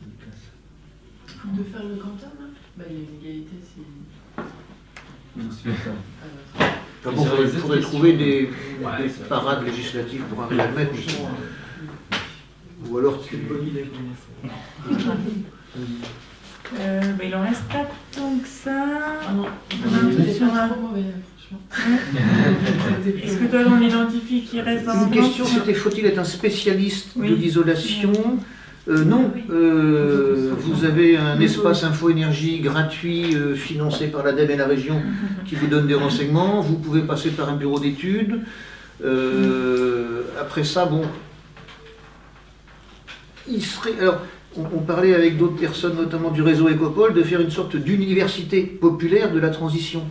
il classe. De faire le quantum, là Bah, il y a une égalité si. Non, c'est pas ça. Ah, Enfin bon, il faudrait, faudrait trouver des, des parades législatives pour arriver à le mettre. Ou alors tu... Euh, bah, il en reste pas tant que ça. Ah non, trop mauvais, franchement. Est-ce que toi, on identifie qui reste dans Une question, c'était faut-il être un spécialiste Oui. de l'isolation Euh, Non, Euh, vous avez un espace info-énergie gratuit euh, financé par l'ADEME et la région qui vous donne des renseignements. Vous pouvez passer par un bureau d'études. Euh, après ça, bon, il serait. Alors, on, parlait avec d'autres personnes, notamment du réseau Écopole, de faire une sorte d'université populaire de la transition.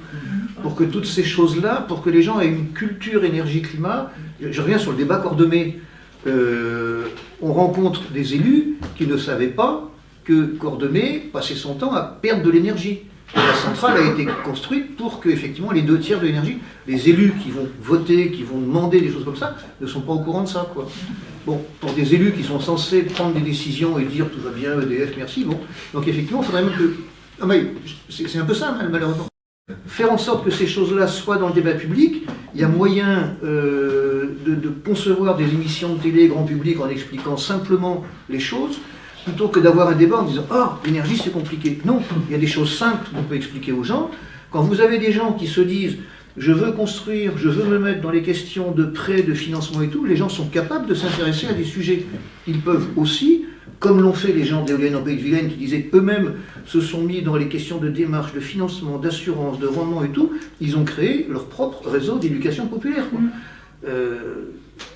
Pour que toutes ces choses-là, pour que les gens aient une culture énergie-climat, je reviens sur le débat Cordemais. Euh, on rencontre des élus qui ne savaient pas que Cordemais passait son temps à perdre de l'énergie. La centrale a été construite pour que, effectivement, les deux tiers de l'énergie, les élus qui vont voter, qui vont demander des choses comme ça, ne sont pas au courant de ça. Quoi. Bon, pour des élus qui sont censés prendre des décisions et dire tout va bien, EDF, merci, bon. Donc effectivement, il faudrait même que Ah, mais c'est un peu ça, hein, malheureusement. Faire en sorte que ces choses-là soient dans le débat public, il y a moyen euh, de concevoir des émissions de télé grand public en expliquant simplement les choses, plutôt que d'avoir un débat en disant « Ah, l'énergie c'est compliqué ». Non, il y a des choses simples qu'on peut expliquer aux gens. Quand vous avez des gens qui se disent « Je veux construire, je veux me mettre dans les questions de prêt, de financement et tout », les gens sont capables de s'intéresser à des sujets. Ils peuvent aussi comme l'ont fait les gens d'éoliennes en Pays de Vilaine, qui disaient eux-mêmes se sont mis dans les questions de démarche, de financement, d'assurance, de rendement et tout, ils ont créé leur propre réseau d'éducation populaire. quoi. Euh,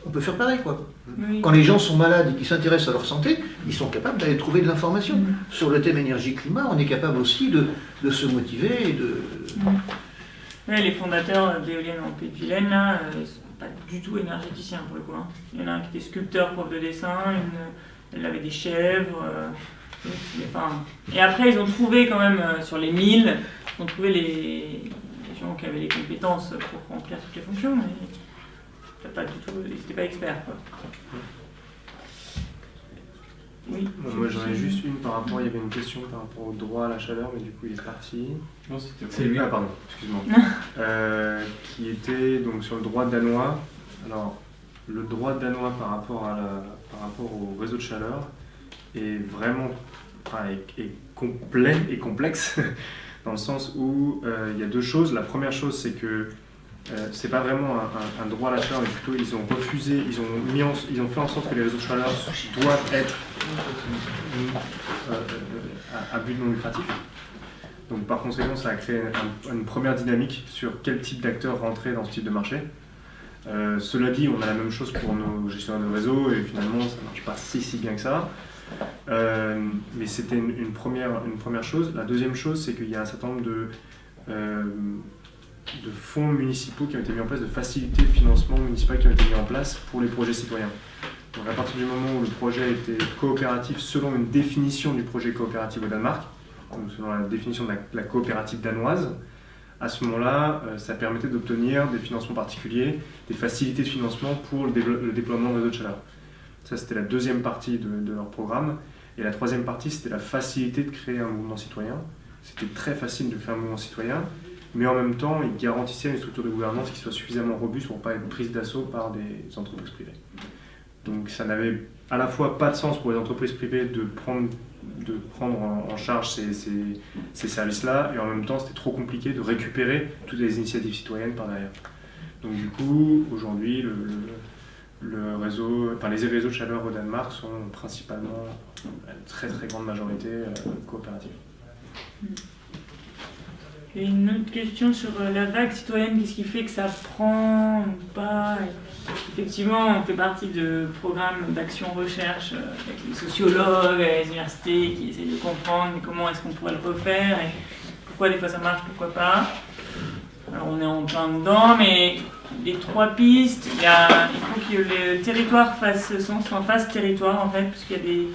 on peut faire pareil, quoi. Oui. Quand les gens sont malades et qu'ils s'intéressent à leur santé, ils sont capables d'aller trouver de l'information. Sur le thème énergie-climat, on est capable aussi de, de se motiver et de... Ouais, les fondateurs d'éoliennes en Pays de Vilaine, là, euh, ils sont pas du tout énergéticiens pour le coup. hein. Il y en a un qui était sculpteur, prof de dessin, une, elle avait des chèvres. euh, et, enfin, et après, ils ont trouvé quand même euh, sur les 1000, ils ont trouvé les, les gens qui avaient les compétences pour remplir toutes les fonctions, mais pas du tout, ils n'étaient pas experts. Quoi. Oui. Bon, moi j'en ai juste une par rapport, il y avait une question par rapport au droit à la chaleur, mais du coup il est parti. Non, c'était C'est lui. Ah pardon, excuse-moi. Euh, qui était donc sur le droit danois. Alors, le droit danois par rapport, à la- par rapport au réseau de chaleur est vraiment enfin, est, est complet et complexe dans le sens où euh, il y a deux choses. La première chose, c'est que euh, c'est pas vraiment un, droit à la chaleur, mais plutôt ils ont refusé, ils ont, mis ils ont fait en sorte que les réseaux de chaleur doivent être euh, à, à but non lucratif. Donc par conséquent, ça a créé un- une première dynamique sur quel type d'acteurs rentrer dans ce type de marché. Euh, cela dit, on a la même chose pour nos gestionnaires de réseau et finalement, ça ne marche pas si si bien que ça. Euh, mais c'était une, première, une première chose. La deuxième chose, c'est qu'il y a un certain nombre de, euh, de fonds municipaux qui ont été mis en place, de facilités de financement municipal qui ont été mis en place pour les projets citoyens. Donc à partir du moment où le projet était coopératif selon une définition du projet coopératif au Danemark, selon la définition de la, coopérative danoise, à ce moment-là, euh, ça permettait d'obtenir des financements particuliers, des facilités de financement pour le, déploiement de réseaux de. Ça, c'était la deuxième partie de, de leur programme. Et la troisième partie, c'était la facilité de créer un mouvement citoyen. C'était très facile de créer un mouvement citoyen, mais en même temps, ils garantissaient une structure de gouvernance qui soit suffisamment robuste pour ne pas être prise d'assaut par des entreprises privées. Donc ça n'avait à la fois pas de sens pour les entreprises privées de prendre, de prendre en, charge ces, ces- ces services-là, et en même temps c'était trop compliqué de récupérer toutes les initiatives citoyennes par derrière. Donc du coup, aujourd'hui, le, le- réseau, enfin, les réseaux de chaleur au Danemark sont principalement, à une très très grande majorité, euh. Une autre question sur euh, la vague citoyenne, qu'est-ce qui fait que ça prend ou pas Effectivement, on fait partie de programmes d'action recherche euh, avec les sociologues, les universités qui essayent de comprendre comment est-ce qu'on pourrait le refaire et pourquoi des fois ça marche, pourquoi pas. Alors on est en plein dedans, mais les trois pistes, il, faut que le territoire fasse sens, enfin fasse territoire en fait, parce y a des,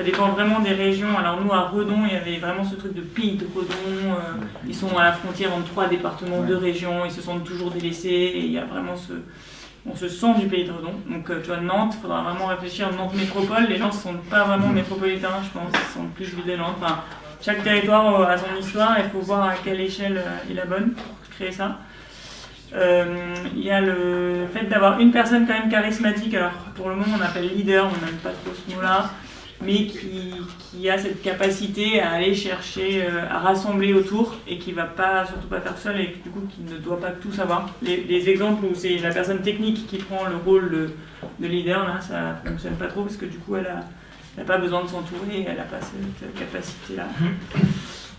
ça dépend vraiment des régions. Alors nous à Redon, il y avait vraiment ce truc de pays de Redon. euh, ils sont à la frontière entre trois départements, deux régions. Ils se sentent toujours délaissés. Et il y a vraiment ce, on se sent du pays de Redon. Donc euh, tu vois Nantes, il faudra vraiment réfléchir. Nantes métropole, les gens ne se sentent pas vraiment métropolitains, je pense. Ils se sentent plus ville de Nantes. Enfin, chaque territoire euh, a son histoire. Il faut voir à quelle échelle euh, est la bonne pour créer ça. Euh, Il y a le fait d'avoir une personne quand même charismatique. Alors pour le moment on appelle leader, on n'aime pas trop ce mot-là, mais qui, qui a cette capacité à aller chercher, euh, à rassembler autour et qui va pas surtout pas faire seul et du coup qui ne doit pas tout savoir. Les, les exemples où c'est la personne technique qui prend le rôle de, de leader là, ça fonctionne pas trop parce que du coup elle a, elle a pas besoin de s'entourer, elle a pas cette capacité-là.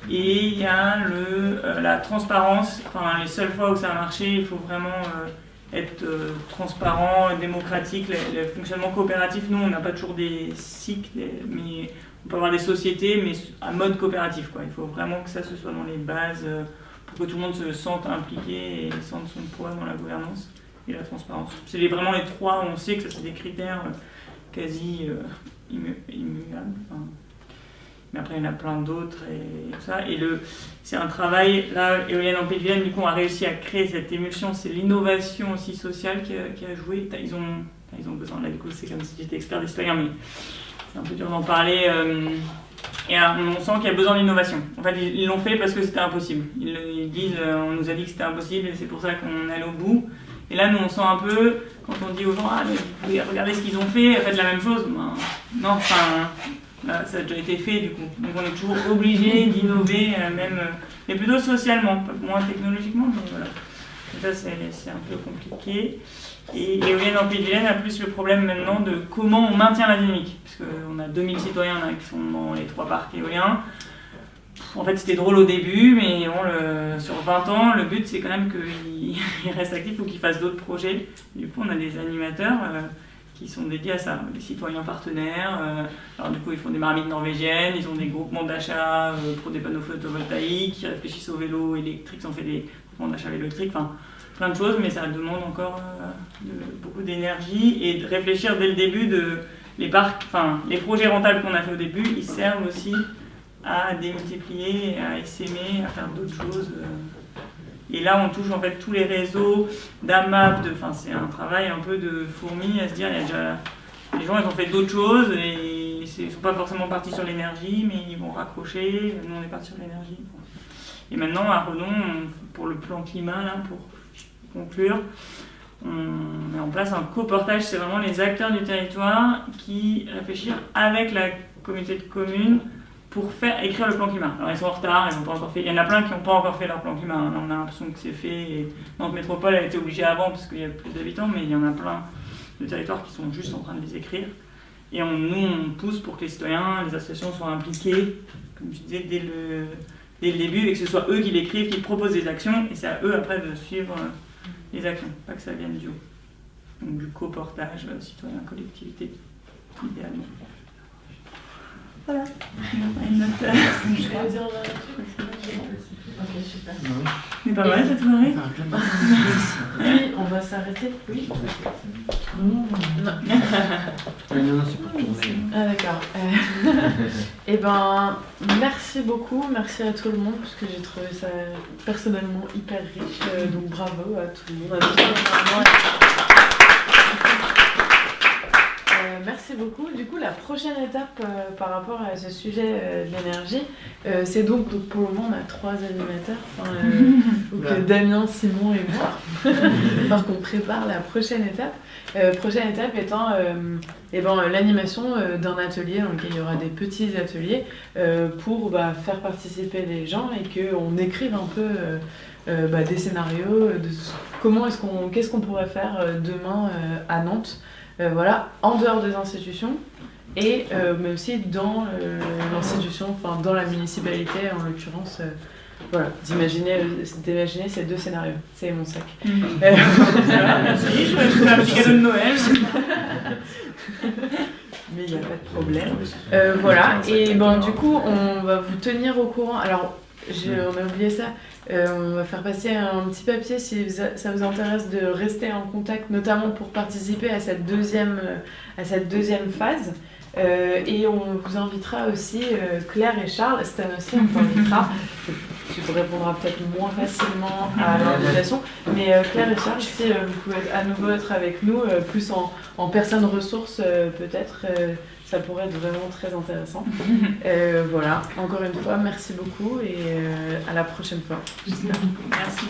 Et il y a le, euh, la transparence. Enfin, les seules fois où ça a marché, il faut vraiment euh, être euh, transparent, démocratique. Le, fonctionnement coopératif, nous, on n'a pas toujours des cycles, mais on peut avoir des sociétés, mais à mode coopératif. Quoi. Il faut vraiment que ça se soit dans les bases euh, pour que tout le monde se sente impliqué et sente son poids dans la gouvernance et la transparence. C'est vraiment les trois, on sait que ça, c'est des critères euh, quasi immu- immuables. Mais après il y en a plein d'autres et tout ça. Et c'est un travail, là, Éolienne en Pays du coup, on a réussi à créer cette émulsion, c'est l'innovation aussi sociale qui a, joué. Ils ont, ils ont besoin, là, du coup, c'est comme si j'étais expert citoyens, mais c'est un peu dur d'en parler. euh, Et on sent qu'il y a besoin d'innovation. En fait, ils l'ont fait parce que c'était impossible. Ils, disent, euh, on nous a dit que c'était impossible et c'est pour ça qu'on allait au bout. Et là, nous, on sent un peu, quand on dit aux gens, ah, mais regarder ce qu'ils ont fait, faites la même chose. Ben, non, enfin, ça a déjà été fait du coup. Donc on est toujours obligé d'innover, euh, même, euh, mais plutôt socialement, moins technologiquement, mais voilà. Ça, c'est un peu compliqué. Et Éolienne en Pays a plus le problème maintenant de comment on maintient la dynamique. Parce qu'on a 2000 citoyens là, qui sont dans les trois parcs éoliens. En fait, c'était drôle au début, mais sur 20 ans, le but c'est quand même qu'ils ils restent actifs ou qu'ils fassent d'autres projets. Du coup, on a des animateurs euh, qui sont dédiés à ça, des citoyens partenaires. euh, alors, du coup, ils font des marmites norvégiennes, ils ont des groupements d'achat euh, pour des panneaux photovoltaïques, ils réfléchissent au vélo électrique, ont fait des groupements d'achat vélo électrique. Enfin, plein de choses, mais ça demande encore euh, beaucoup d'énergie et de réfléchir dès le début de les parcs, enfin les projets rentables qu'on a fait au début, ils servent aussi à démultiplier, à essaimer, à faire d'autres choses. Et là, on touche en fait tous les réseaux d'AMAP, enfin c'est un travail un peu de fourmi à se dire, il y a déjà les gens ont fait d'autres choses et ils ne sont pas forcément partis sur l'énergie, mais ils vont raccrocher. Nous on est partis sur l'énergie. Et maintenant à Redon, on- pour le plan climat pour conclure, on met en place un coportage, c'est vraiment les acteurs du territoire qui réfléchissent avec la communauté de communes pour faire écrire le plan climat. Alors ils sont en retard, ils n'ont pas encore fait. Il y en a plein qui n'ont pas encore fait leur plan climat. hein. On a l'impression que c'est fait. Et Nantes Métropole a été obligée avant parce qu'il y a plus d'habitants, mais il y en a plein de territoires qui sont juste en train de les écrire. Et nous, on pousse pour que les citoyens, les associations soient impliqués, comme je disais, dès le, dès le début, et que ce soit eux qui l'écrivent, qui proposent des actions, et c'est à eux après de suivre euh, les actions, pas que ça vienne du haut. Donc du coportage euh, citoyen-collectivité, idéalement. Voilà. Une Je dire Ok, super. Mais pas mal cette soirée. Oui, on va s'arrêter. Oui. Non. non, non, c'est pour tourner. Ah d'accord. Euh, Eh ben, merci beaucoup, merci à tout le monde parce que j'ai trouvé ça personnellement hyper riche. euh, donc bravo à tout le monde. à tous les intervenants. Merci beaucoup. Du coup, la prochaine étape euh, par rapport à ce sujet euh, de l'énergie, euh, c'est donc, donc, pour le moment on a trois animateurs, enfin, euh, donc, euh, Damien, Simon et moi. Parce qu'on prépare la prochaine étape. Euh, prochaine étape étant euh, eh ben, euh, l'animation euh, d'un atelier. Donc il y aura des petits ateliers euh, pour bah, faire participer les gens et qu'on écrive un peu euh, euh, bah, des scénarios de ce- comment est-ce qu'on qu'est-ce qu'on pourrait faire euh, demain euh, à Nantes. Euh, voilà, en dehors des institutions et euh, mais aussi dans euh, l'institution, enfin dans la municipalité en l'occurrence. euh, voilà, d'imaginer, ces deux scénarios. C'est mon sac. Mhm. Euh, merci, je vais trouver un petit cadeau de Noël. Mais il n'y a pas de problème. Euh, voilà, et ben du coup, on va vous tenir au courant. Alors, on a oublié ça. Euh, on va faire passer un petit papier si vous ça vous intéresse de rester en contact, notamment pour participer à cette deuxième, euh, à cette deuxième phase. Euh, et on vous invitera aussi, euh, Claire et Charles, Stan aussi, on t'invitera. Tu vous répondras peut-être moins facilement à l'invitation. Mais euh, Claire et Charles, si vous pouvez à nouveau être avec nous, plus en, en personne ressource peut-être, ça pourrait être vraiment très intéressant. Euh, voilà, encore une fois, merci beaucoup et euh, à la prochaine fois. Merci.